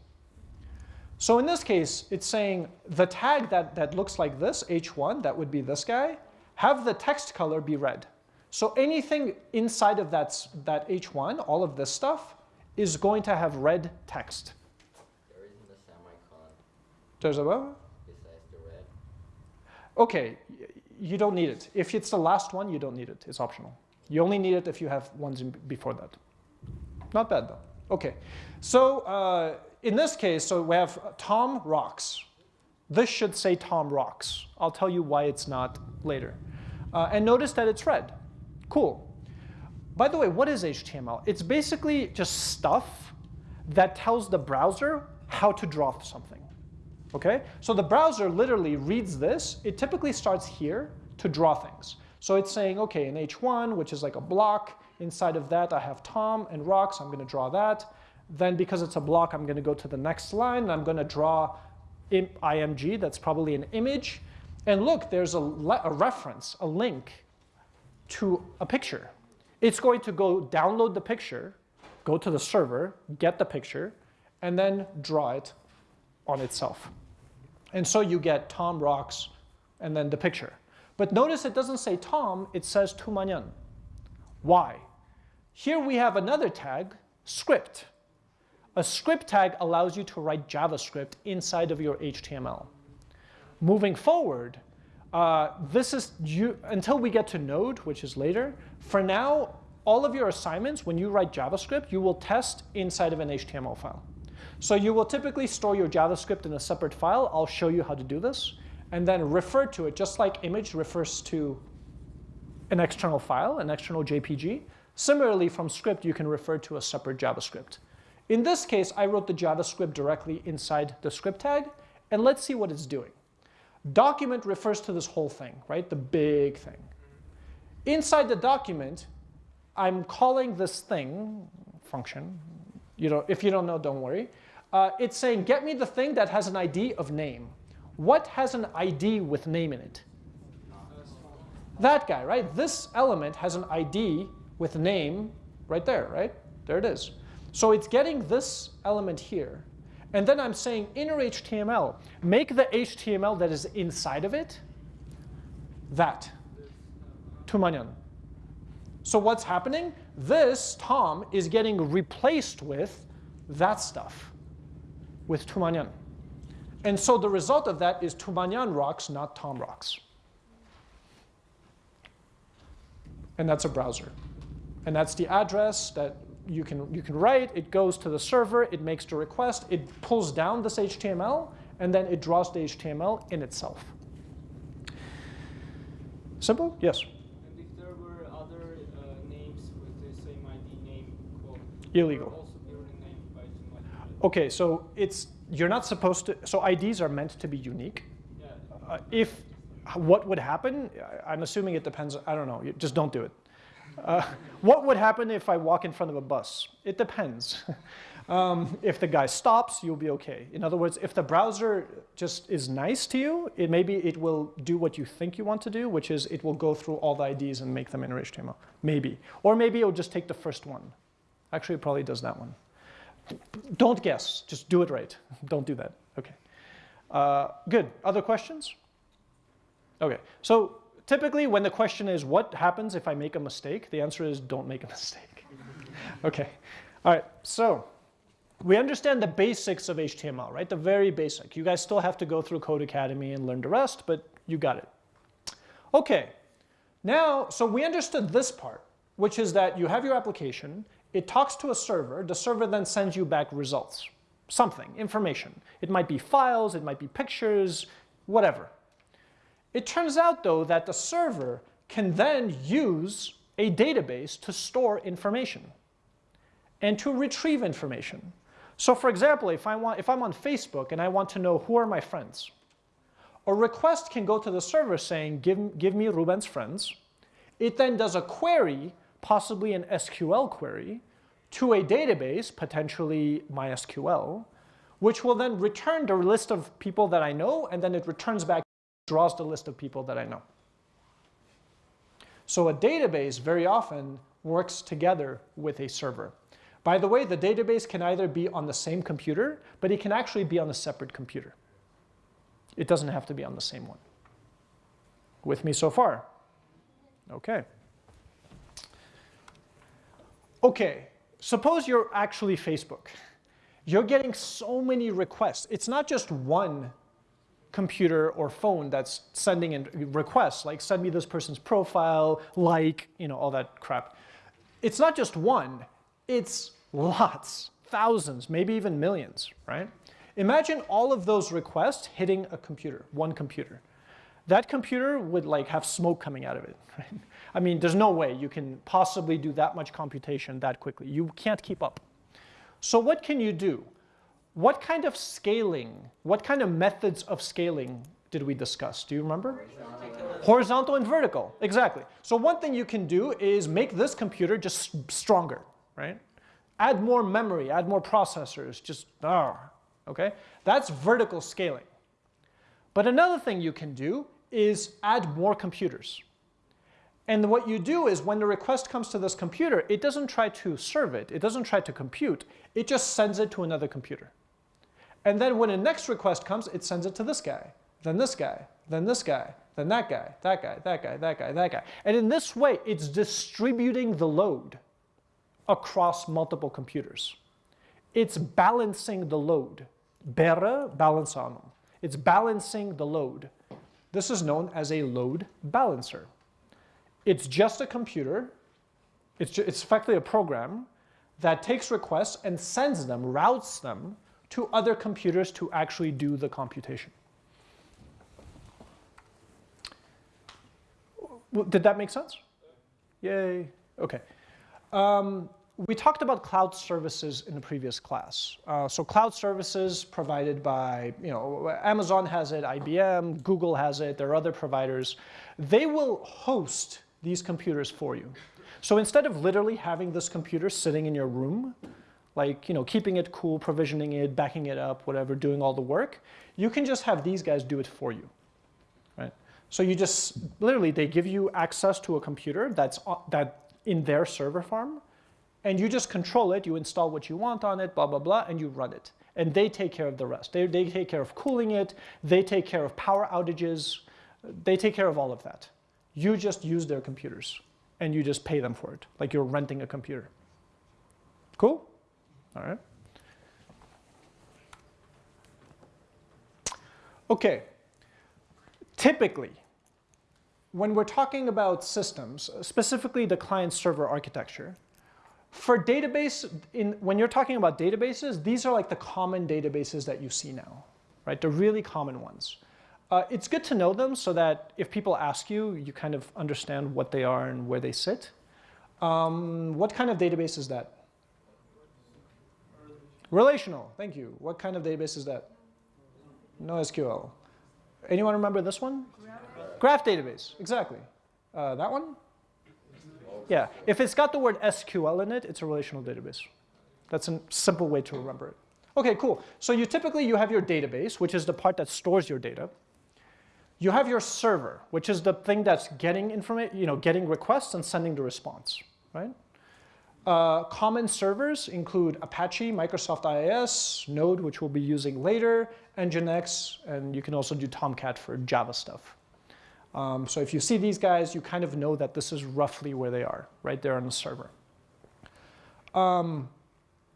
So in this case, it's saying the tag that, that looks like this, h1, that would be this guy, have the text color be red. So anything inside of that, that h1, all of this stuff, is going to have red text. There isn't a semicolon There's a what? besides the red. Okay, you don't need it. If it's the last one, you don't need it. It's optional. You only need it if you have ones in, before that. Not bad though. Okay, so uh, in this case, so we have Tom rocks. This should say Tom rocks. I'll tell you why it's not later. Uh, and notice that it's red. Cool. By the way, what is HTML? It's basically just stuff that tells the browser how to draw something. Okay? So the browser literally reads this. It typically starts here to draw things. So it's saying, okay, in H1, which is like a block, inside of that I have Tom and rocks, I'm going to draw that. Then because it's a block, I'm going to go to the next line, and I'm going to draw IMG, that's probably an image. And look, there's a, a reference, a link to a picture. It's going to go download the picture, go to the server, get the picture, and then draw it on itself. And so you get Tom rocks and then the picture. But notice it doesn't say Tom, it says Tumanyan. Why? Here we have another tag, script. A script tag allows you to write JavaScript inside of your HTML. Moving forward, uh, this is you, until we get to Node, which is later. For now, all of your assignments, when you write JavaScript, you will test inside of an HTML file. So you will typically store your JavaScript in a separate file. I'll show you how to do this. And then refer to it, just like image refers to an external file, an external JPG. Similarly, from script, you can refer to a separate JavaScript. In this case, I wrote the JavaScript directly inside the script tag. And let's see what it's doing. Document refers to this whole thing, right? The big thing. Inside the document, I'm calling this thing, function, you know, if you don't know, don't worry uh, it's saying, get me the thing that has an ID of name. What has an ID with name in it? That guy, right? This element has an ID with name right there, right? There it is. So it's getting this element here. And then I'm saying inner HTML, make the HTML that is inside of it that, Tumanyan. So what's happening? This, Tom, is getting replaced with that stuff with Tumanyan. And so the result of that is Tumanyan rocks, not Tom rocks. And that's a browser. And that's the address that you can, you can write. It goes to the server. It makes the request. It pulls down this HTML. And then it draws the HTML in itself. Simple? Yes? And if there were other uh, names with the same ID name, quote, Illegal. Okay, so it's you're not supposed to. So IDs are meant to be unique. Yeah. Uh, if what would happen? I'm assuming it depends. I don't know. Just don't do it. Uh, what would happen if I walk in front of a bus? It depends. <laughs> um, if the guy stops, you'll be okay. In other words, if the browser just is nice to you, it maybe it will do what you think you want to do, which is it will go through all the IDs and make them in HTML. Maybe. Or maybe it'll just take the first one. Actually, it probably does that one. Don't guess, just do it right. <laughs> Don't do that, okay. Uh, good, other questions? Okay, so typically when the question is what happens if I make a mistake, the answer is don't make a <laughs> mistake. okay, all right, so we understand the basics of HTML, right? The very basic. You guys still have to go through Codecademy and learn the rest, but you got it. Okay, now, so we understood this part, which is that you have your application, it talks to a server. The server then sends you back results, something, information. It might be files, it might be pictures, whatever. It turns out, though, that the server can then use a database to store information and to retrieve information. So for example, if, I want, if I'm on Facebook and I want to know who are my friends, a request can go to the server saying, give, give me Ruben's friends. It then does a query, possibly an SQL query, to a database, potentially MySQL, which will then return the list of people that I know, and then it returns back, draws the list of people that I know. So a database very often works together with a server. By the way, the database can either be on the same computer, but it can actually be on a separate computer. It doesn't have to be on the same one. With me so far? Okay. Okay, suppose you're actually Facebook. You're getting so many requests. It's not just one computer or phone that's sending in requests, like send me this person's profile, like, you know, all that crap. It's not just one, it's lots, thousands, maybe even millions, right? Imagine all of those requests hitting a computer, one computer. That computer would like have smoke coming out of it. <laughs> Right? I mean, there's no way you can possibly do that much computation that quickly. You can't keep up. So what can you do? What kind of scaling, what kind of methods of scaling did we discuss? Do you remember? Horizontal, Horizontal and vertical, exactly. So one thing you can do is make this computer just stronger, right? Add more memory, add more processors, just, ah, okay? That's vertical scaling. But another thing you can do is add more computers. And what you do is when the request comes to this computer, it doesn't try to serve it, it doesn't try to compute, it just sends it to another computer. And then when a next request comes, it sends it to this guy, then this guy, then this guy, then that guy, that guy, that guy, that guy, that guy. And in this way, it's distributing the load across multiple computers. It's balancing the load. Bere balançando. It's balancing the load. This is known as a load balancer. It's just a computer. It's, it's effectively a program that takes requests and sends them, routes them to other computers to actually do the computation. Did that make sense? Yay. Okay. Um, we talked about cloud services in the previous class. Uh, so cloud services provided by, you know, Amazon has it, IBM, Google has it, there are other providers. They will host these computers for you. So instead of literally having this computer sitting in your room, like, you know, keeping it cool, provisioning it, backing it up, whatever, doing all the work, you can just have these guys do it for you, right? So you just, literally, they give you access to a computer that's uh, that in their server farm, and you just control it, you install what you want on it, blah, blah, blah, and you run it. And they take care of the rest. They, they take care of cooling it, they take care of power outages, they take care of all of that. You just use their computers, and you just pay them for it, like you're renting a computer. Cool? All right. Okay, typically, when we're talking about systems, specifically the client-server architecture, for database, in, when you're talking about databases, these are like the common databases that you see now, right? The really common ones. Uh, it's good to know them so that if people ask you, you kind of understand what they are and where they sit. Um, what kind of database is that? Relational, thank you. What kind of database is that? NoSQL. Anyone remember this one? Graph, Graph database, exactly. Uh, that one? Yeah, if it's got the word SQL in it, it's a relational database. That's a simple way to remember it. Okay, cool. So you typically you have your database, which is the part that stores your data. You have your server, which is the thing that's getting information, you know, getting requests and sending the response, right? Uh, common servers include Apache, Microsoft IIS, Node, which we'll be using later, Nginx, and you can also do Tomcat for Java stuff. Um, so if you see these guys, you kind of know that this is roughly where they are, right there on the server. Um,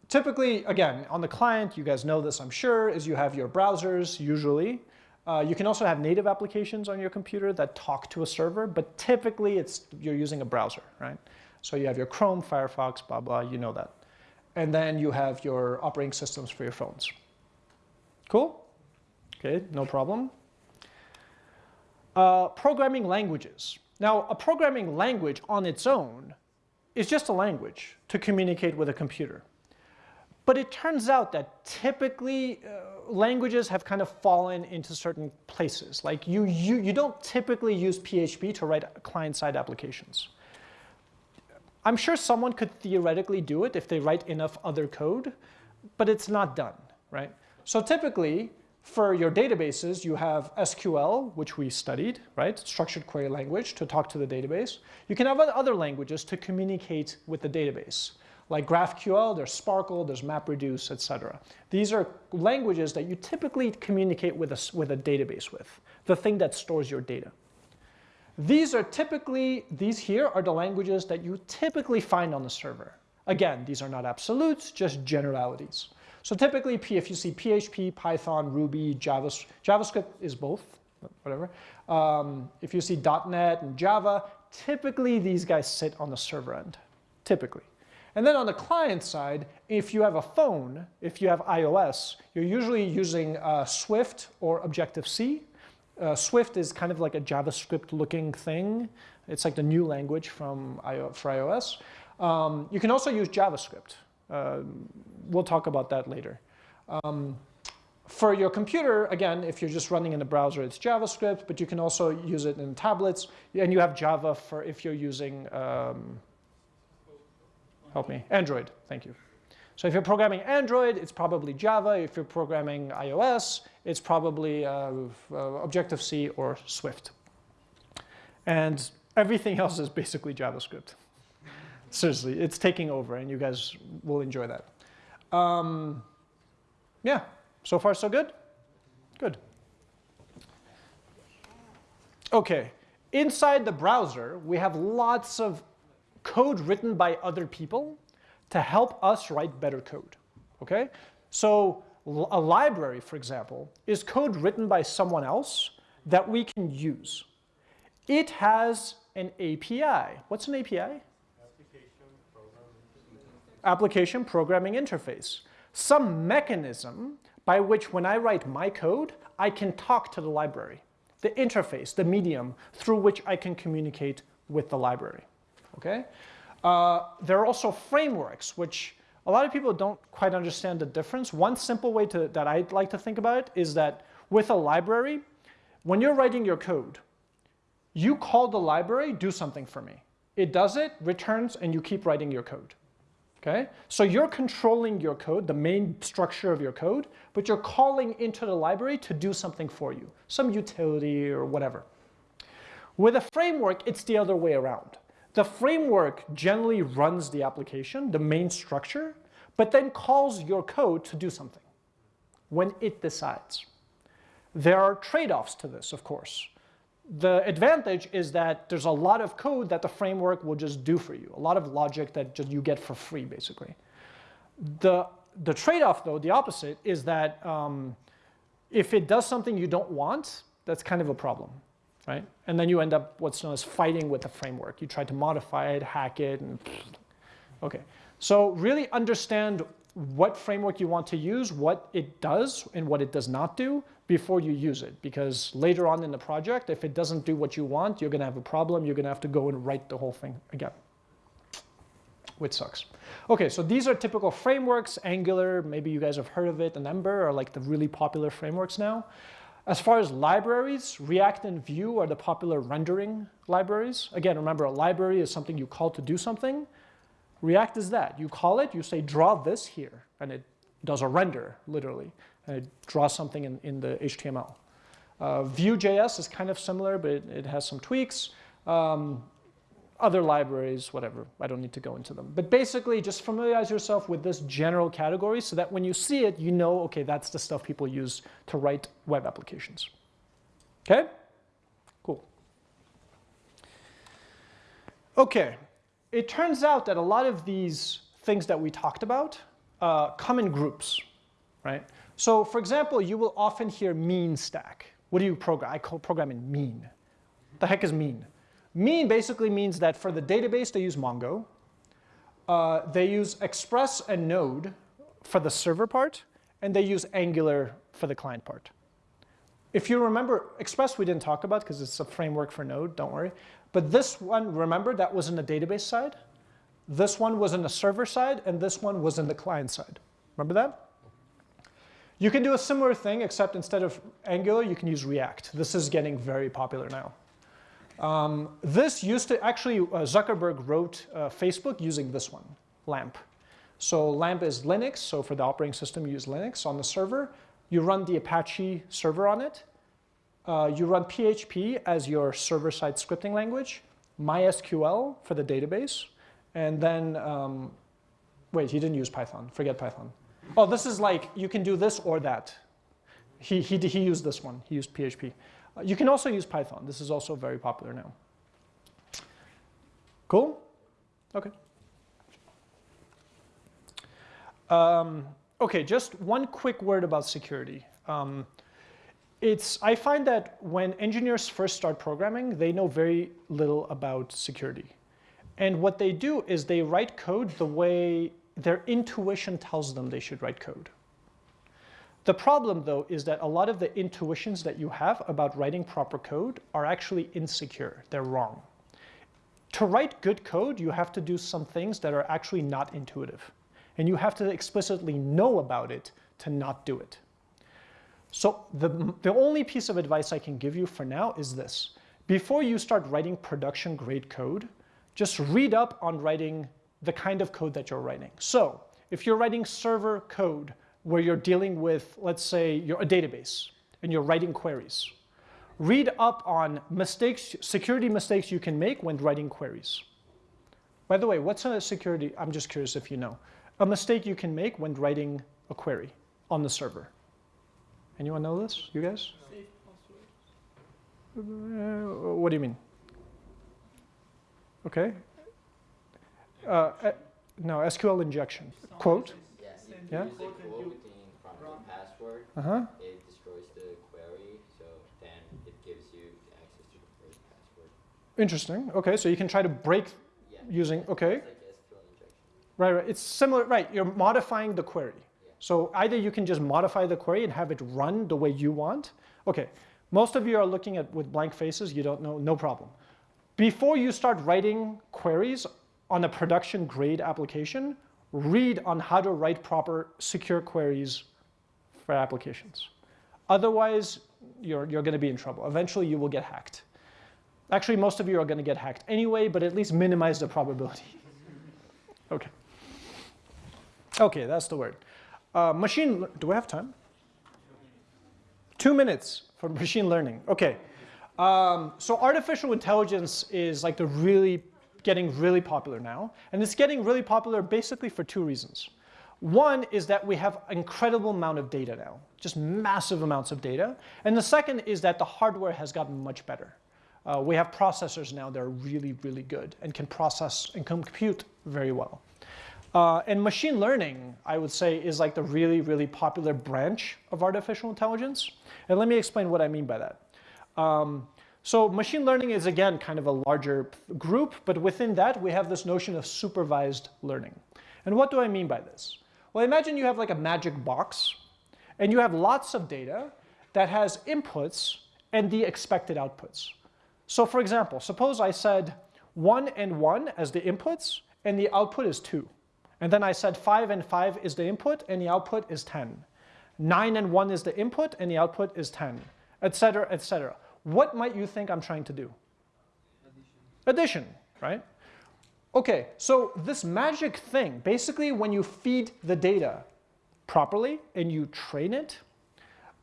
typically, again, on the client, you guys know this, I'm sure, is you have your browsers, usually. Uh, you can also have native applications on your computer that talk to a server, but typically it's, you're using a browser, right? So you have your Chrome, Firefox, blah, blah, you know that. And then you have your operating systems for your phones. Cool? Okay, no problem. Uh, programming languages. Now, a programming language on its own is just a language to communicate with a computer. But it turns out that typically uh, languages have kind of fallen into certain places. Like you, you, you don't typically use PHP to write client-side applications. I'm sure someone could theoretically do it if they write enough other code, but it's not done, right? So typically, for your databases, you have SQL, which we studied, right? Structured query language to talk to the database. You can have other languages to communicate with the database. Like GraphQL, there's SPARQL, there's MapReduce, etc. These are languages that you typically communicate with a, with a database with, the thing that stores your data. These are typically, these here are the languages that you typically find on the server. Again, these are not absolutes, just generalities. So typically, if you see PHP, Python, Ruby, JavaScript, JavaScript is both, whatever. Um, if you see .NET and Java, typically these guys sit on the server end, typically. And then on the client side, if you have a phone, if you have iOS, you're usually using uh, Swift or Objective-C. Uh, Swift is kind of like a JavaScript looking thing. It's like the new language from for iOS. Um, you can also use JavaScript. Uh, we'll talk about that later. Um, for your computer, again, if you're just running in the browser, it's JavaScript, but you can also use it in tablets. And you have Java for if you're using, um, help me, Android, thank you. So if you're programming Android, it's probably Java. If you're programming iOS, it's probably uh, uh, Objective-C or Swift. And everything <laughs> else is basically JavaScript. Seriously, it's taking over, and you guys will enjoy that. Um, yeah, so far so good? Good. Okay, inside the browser, we have lots of code written by other people to help us write better code, okay? So a library, for example, is code written by someone else that we can use. It has an API. What's an API? Application Programming Interface. Some mechanism by which when I write my code, I can talk to the library. The interface, the medium through which I can communicate with the library. Okay? Uh, there are also frameworks, which a lot of people don't quite understand the difference. One simple way to, that I'd like to think about it is that with a library, when you're writing your code, you call the library, do something for me. It does it, returns, and you keep writing your code. Okay? So you're controlling your code, the main structure of your code, but you're calling into the library to do something for you, some utility or whatever. With a framework, it's the other way around. The framework generally runs the application, the main structure, but then calls your code to do something when it decides. There are trade-offs to this, of course. The advantage is that there's a lot of code that the framework will just do for you, a lot of logic that just you get for free, basically. The, the trade-off, though, the opposite, is that um, if it does something you don't want, that's kind of a problem right? And then you end up what's known as fighting with the framework. You try to modify it, hack it, and okay. So really understand what framework you want to use, what it does and what it does not do before you use it. Because later on in the project, if it doesn't do what you want, you're gonna have a problem. You're gonna have to go and write the whole thing again, which sucks. Okay, so these are typical frameworks. Angular, maybe you guys have heard of it, and Ember are like the really popular frameworks now. As far as libraries, React and Vue are the popular rendering libraries. Again, remember, a library is something you call to do something. React is that. You call it, you say, draw this here, and it does a render, literally, and it draws something in, in the HTML. Uh, Vue.js is kind of similar, but it, it has some tweaks. Um, other libraries, whatever. I don't need to go into them. But basically, just familiarize yourself with this general category so that when you see it, you know, okay, that's the stuff people use to write web applications. Okay? Cool. Okay. It turns out that a lot of these things that we talked about uh, come in groups, right? So for example, you will often hear mean stack. What do you program? I call programming mean. The heck is mean? Mean basically means that for the database, they use Mongo. Uh, they use Express and Node for the server part, and they use Angular for the client part. if you remember, Express we didn't talk about because it's a framework for Node, don't worry. But this one, remember, that was in the database side. This one was in the server side, and this one was in the client side. Remember that? You can do a similar thing, except instead of Angular, you can use React. This is getting very popular now. Um, this used to, actually, uh, Zuckerberg wrote uh, Facebook using this one, LAMP. So LAMP is Linux, so for the operating system, you use Linux on the server. You run the Apache server on it. Uh, you run PHP as your server-side scripting language, MySQL for the database, and then, um, wait, he didn't use Python, forget Python. Oh, this is like, you can do this or that. He, he, he used this one, he used PHP. Uh, you can also use Python, this is also very popular now. Cool? Okay. Um, okay, just one quick word about security. Um, it's, I find that when engineers first start programming, they know very little about security. And what they do is they write code the way their intuition tells them they should write code. The problem, though, is that a lot of the intuitions that you have about writing proper code are actually insecure. They're wrong. To write good code, you have to do some things that are actually not intuitive. And you have to explicitly know about it to not do it. So the, the only piece of advice I can give you for now is this. Before you start writing production grade code, just read up on writing the kind of code that you're writing. So if you're writing server code where you're dealing with, let's say, you're a database and you're writing queries, read up on mistakes, security mistakes you can make when writing queries. By the way, what's a security, I'm just curious if you know, a mistake you can make when writing a query on the server. Anyone know this? You guys? Uh, what do you mean? Okay. Uh, uh, no, SQL injection. Quote. Yeah, use a quote within from the password. Uh-huh. It destroys the query, so then it gives you access to the first password. Interesting. Okay, so you can try to break Yeah. using, okay. Like Right, right. It's similar, right. You're modifying the query. Yeah. So either you can just modify the query and have it run the way you want. Okay, most of you are looking at with blank faces, you don't know, no problem. Before you start writing queries on a production grade application, read on how to write proper secure queries for applications. Otherwise, you're, you're going to be in trouble. Eventually, you will get hacked. Actually, most of you are going to get hacked anyway, but at least minimize the probability. <laughs> okay. Okay, that's the word. Uh, machine, do we have time? Two minutes for <laughs> machine learning. Okay. Um, so artificial intelligence is like the really, getting really popular now. And it's getting really popular basically for two reasons. One is that we have incredible amount of data now, just massive amounts of data. And the second is that the hardware has gotten much better. Uh, we have processors now that are really, really good and can process and compute very well. Uh, and machine learning, I would say, is like the really, really popular branch of artificial intelligence. And let me explain what I mean by that. Um, so machine learning is, again, kind of a larger group, but within that, we have this notion of supervised learning. And what do I mean by this? Well, imagine you have like a magic box, and you have lots of data that has inputs and the expected outputs. So for example, suppose I said 1 and 1 as the inputs, and the output is 2. And then I said 5 and 5 is the input, and the output is 10. 9 and 1 is the input, and the output is 10, etc., etc. What might you think I'm trying to do? Addition, right? Okay, so this magic thing, basically when you feed the data properly and you train it,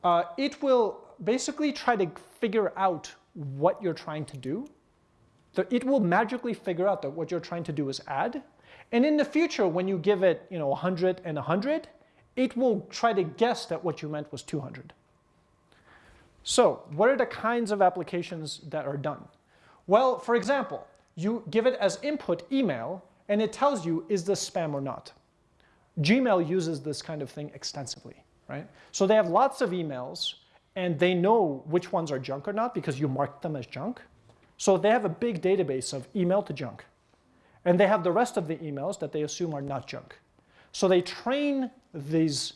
uh, it will basically try to figure out what you're trying to do. So it will magically figure out that what you're trying to do is add. And in the future, when you give it you know, 100 and 100, it will try to guess that what you meant was 200. So what are the kinds of applications that are done? Well, for example, you give it as input email, and it tells you, is this spam or not? Gmail uses this kind of thing extensively, right? So they have lots of emails, and they know which ones are junk or not because you marked them as junk. So they have a big database of email to junk. And they have the rest of the emails that they assume are not junk. So they train these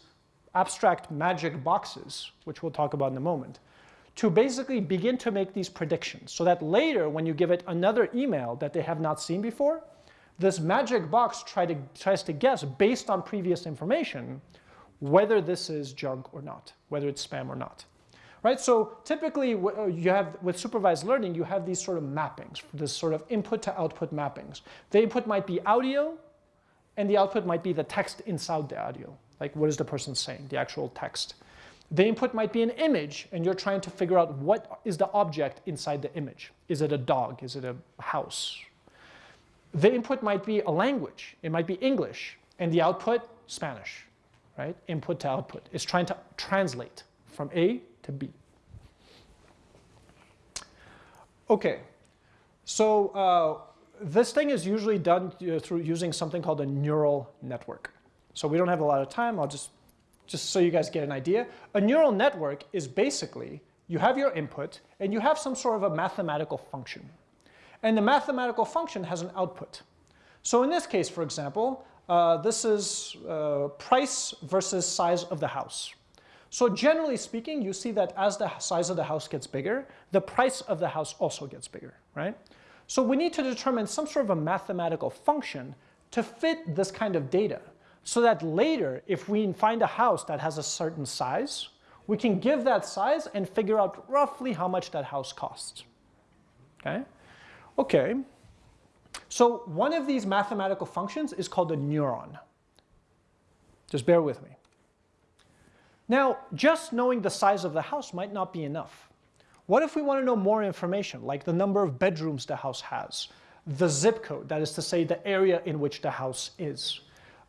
abstract magic boxes, which we'll talk about in a moment, to basically begin to make these predictions so that later when you give it another email that they have not seen before, this magic box try to, tries to guess based on previous information whether this is junk or not, whether it's spam or not. Right, so typically uh, you have, with supervised learning, you have these sort of mappings, this sort of input to output mappings. The input might be audio, and the output might be the text inside the audio. Like what is the person saying, the actual text. The input might be an image, and you're trying to figure out what is the object inside the image. Is it a dog? Is it a house? The input might be a language. It might be English, and the output, Spanish, right? Input to output. It's trying to translate from A to B. Okay, so uh, this thing is usually done uh, through using something called a neural network. So we don't have a lot of time, I'll just, just so you guys get an idea. A neural network is basically, you have your input and you have some sort of a mathematical function. And the mathematical function has an output. So in this case, for example, uh, this is uh, price versus size of the house. So generally speaking, you see that as the size of the house gets bigger, the price of the house also gets bigger, right? So we need to determine some sort of a mathematical function to fit this kind of data so that later, if we find a house that has a certain size, we can give that size and figure out roughly how much that house costs. Okay? Okay. So one of these mathematical functions is called a neuron. Just bear with me. Now, just knowing the size of the house might not be enough. What if we want to know more information, like the number of bedrooms the house has, the zip code, that is to say the area in which the house is,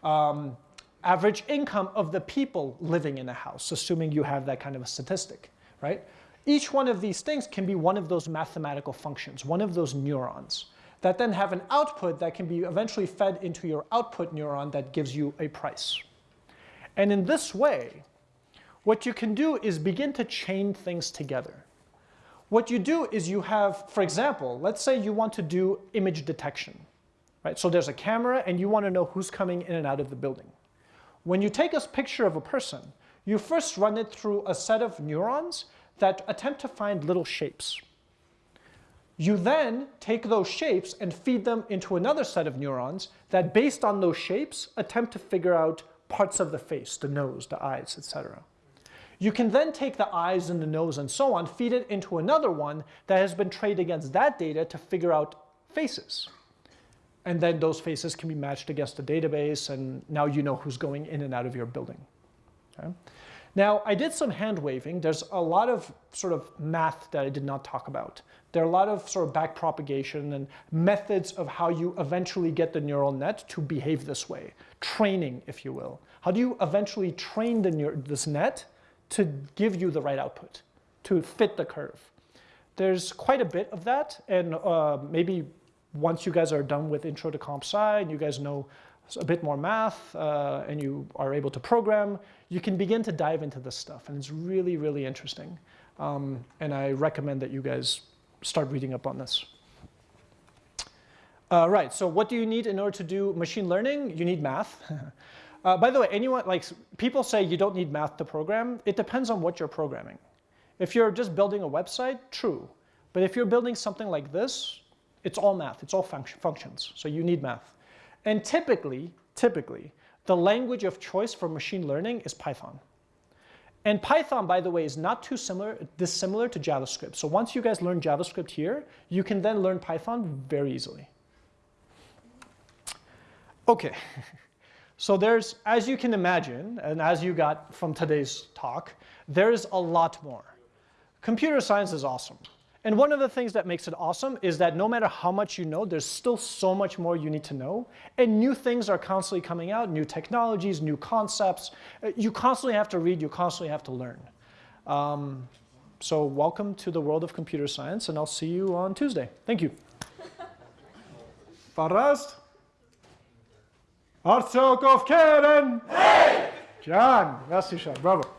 um, average income of the people living in a house, assuming you have that kind of a statistic, right? Each one of these things can be one of those mathematical functions, one of those neurons that then have an output that can be eventually fed into your output neuron that gives you a price. And in this way, what you can do is begin to chain things together. What you do is you have, for example, let's say you want to do image detection. Right? So there's a camera and you want to know who's coming in and out of the building. When you take a picture of a person, you first run it through a set of neurons that attempt to find little shapes. You then take those shapes and feed them into another set of neurons that based on those shapes attempt to figure out parts of the face, the nose, the eyes, etc. You can then take the eyes and the nose and so on, feed it into another one that has been trained against that data to figure out faces. And then those faces can be matched against the database and now you know who's going in and out of your building. Okay? Now, I did some hand waving. There's a lot of sort of math that I did not talk about. There are a lot of sort of back propagation and methods of how you eventually get the neural net to behave this way. Training, if you will. How do you eventually train the this net to give you the right output, to fit the curve. There's quite a bit of that, and uh, maybe once you guys are done with Intro to Comp Sci and you guys know a bit more math uh, and you are able to program, you can begin to dive into this stuff, and it's really, really interesting. Um, and I recommend that you guys start reading up on this. Uh, right, so what do you need in order to do machine learning? You need math. <laughs> Uh, by the way, anyone, like people say you don't need math to program. It depends on what you're programming. If you're just building a website, true. But if you're building something like this, it's all math, it's all func functions, so you need math. And typically, typically, the language of choice for machine learning is Python. And Python, by the way, is not too similar, dissimilar to JavaScript. So once you guys learn JavaScript here, you can then learn Python very easily. Okay. <laughs> So there's, as you can imagine, and as you got from today's talk, there's a lot more. Computer science is awesome. And one of the things that makes it awesome is that no matter how much you know, there's still so much more you need to know. And new things are constantly coming out, new technologies, new concepts. Uh, you constantly have to read, you constantly have to learn. Um, so welcome to the world of computer science, and I'll see you on Tuesday. Thank you. Farast? Artsok of Karen! Hey! John, merci, Sean. Bravo.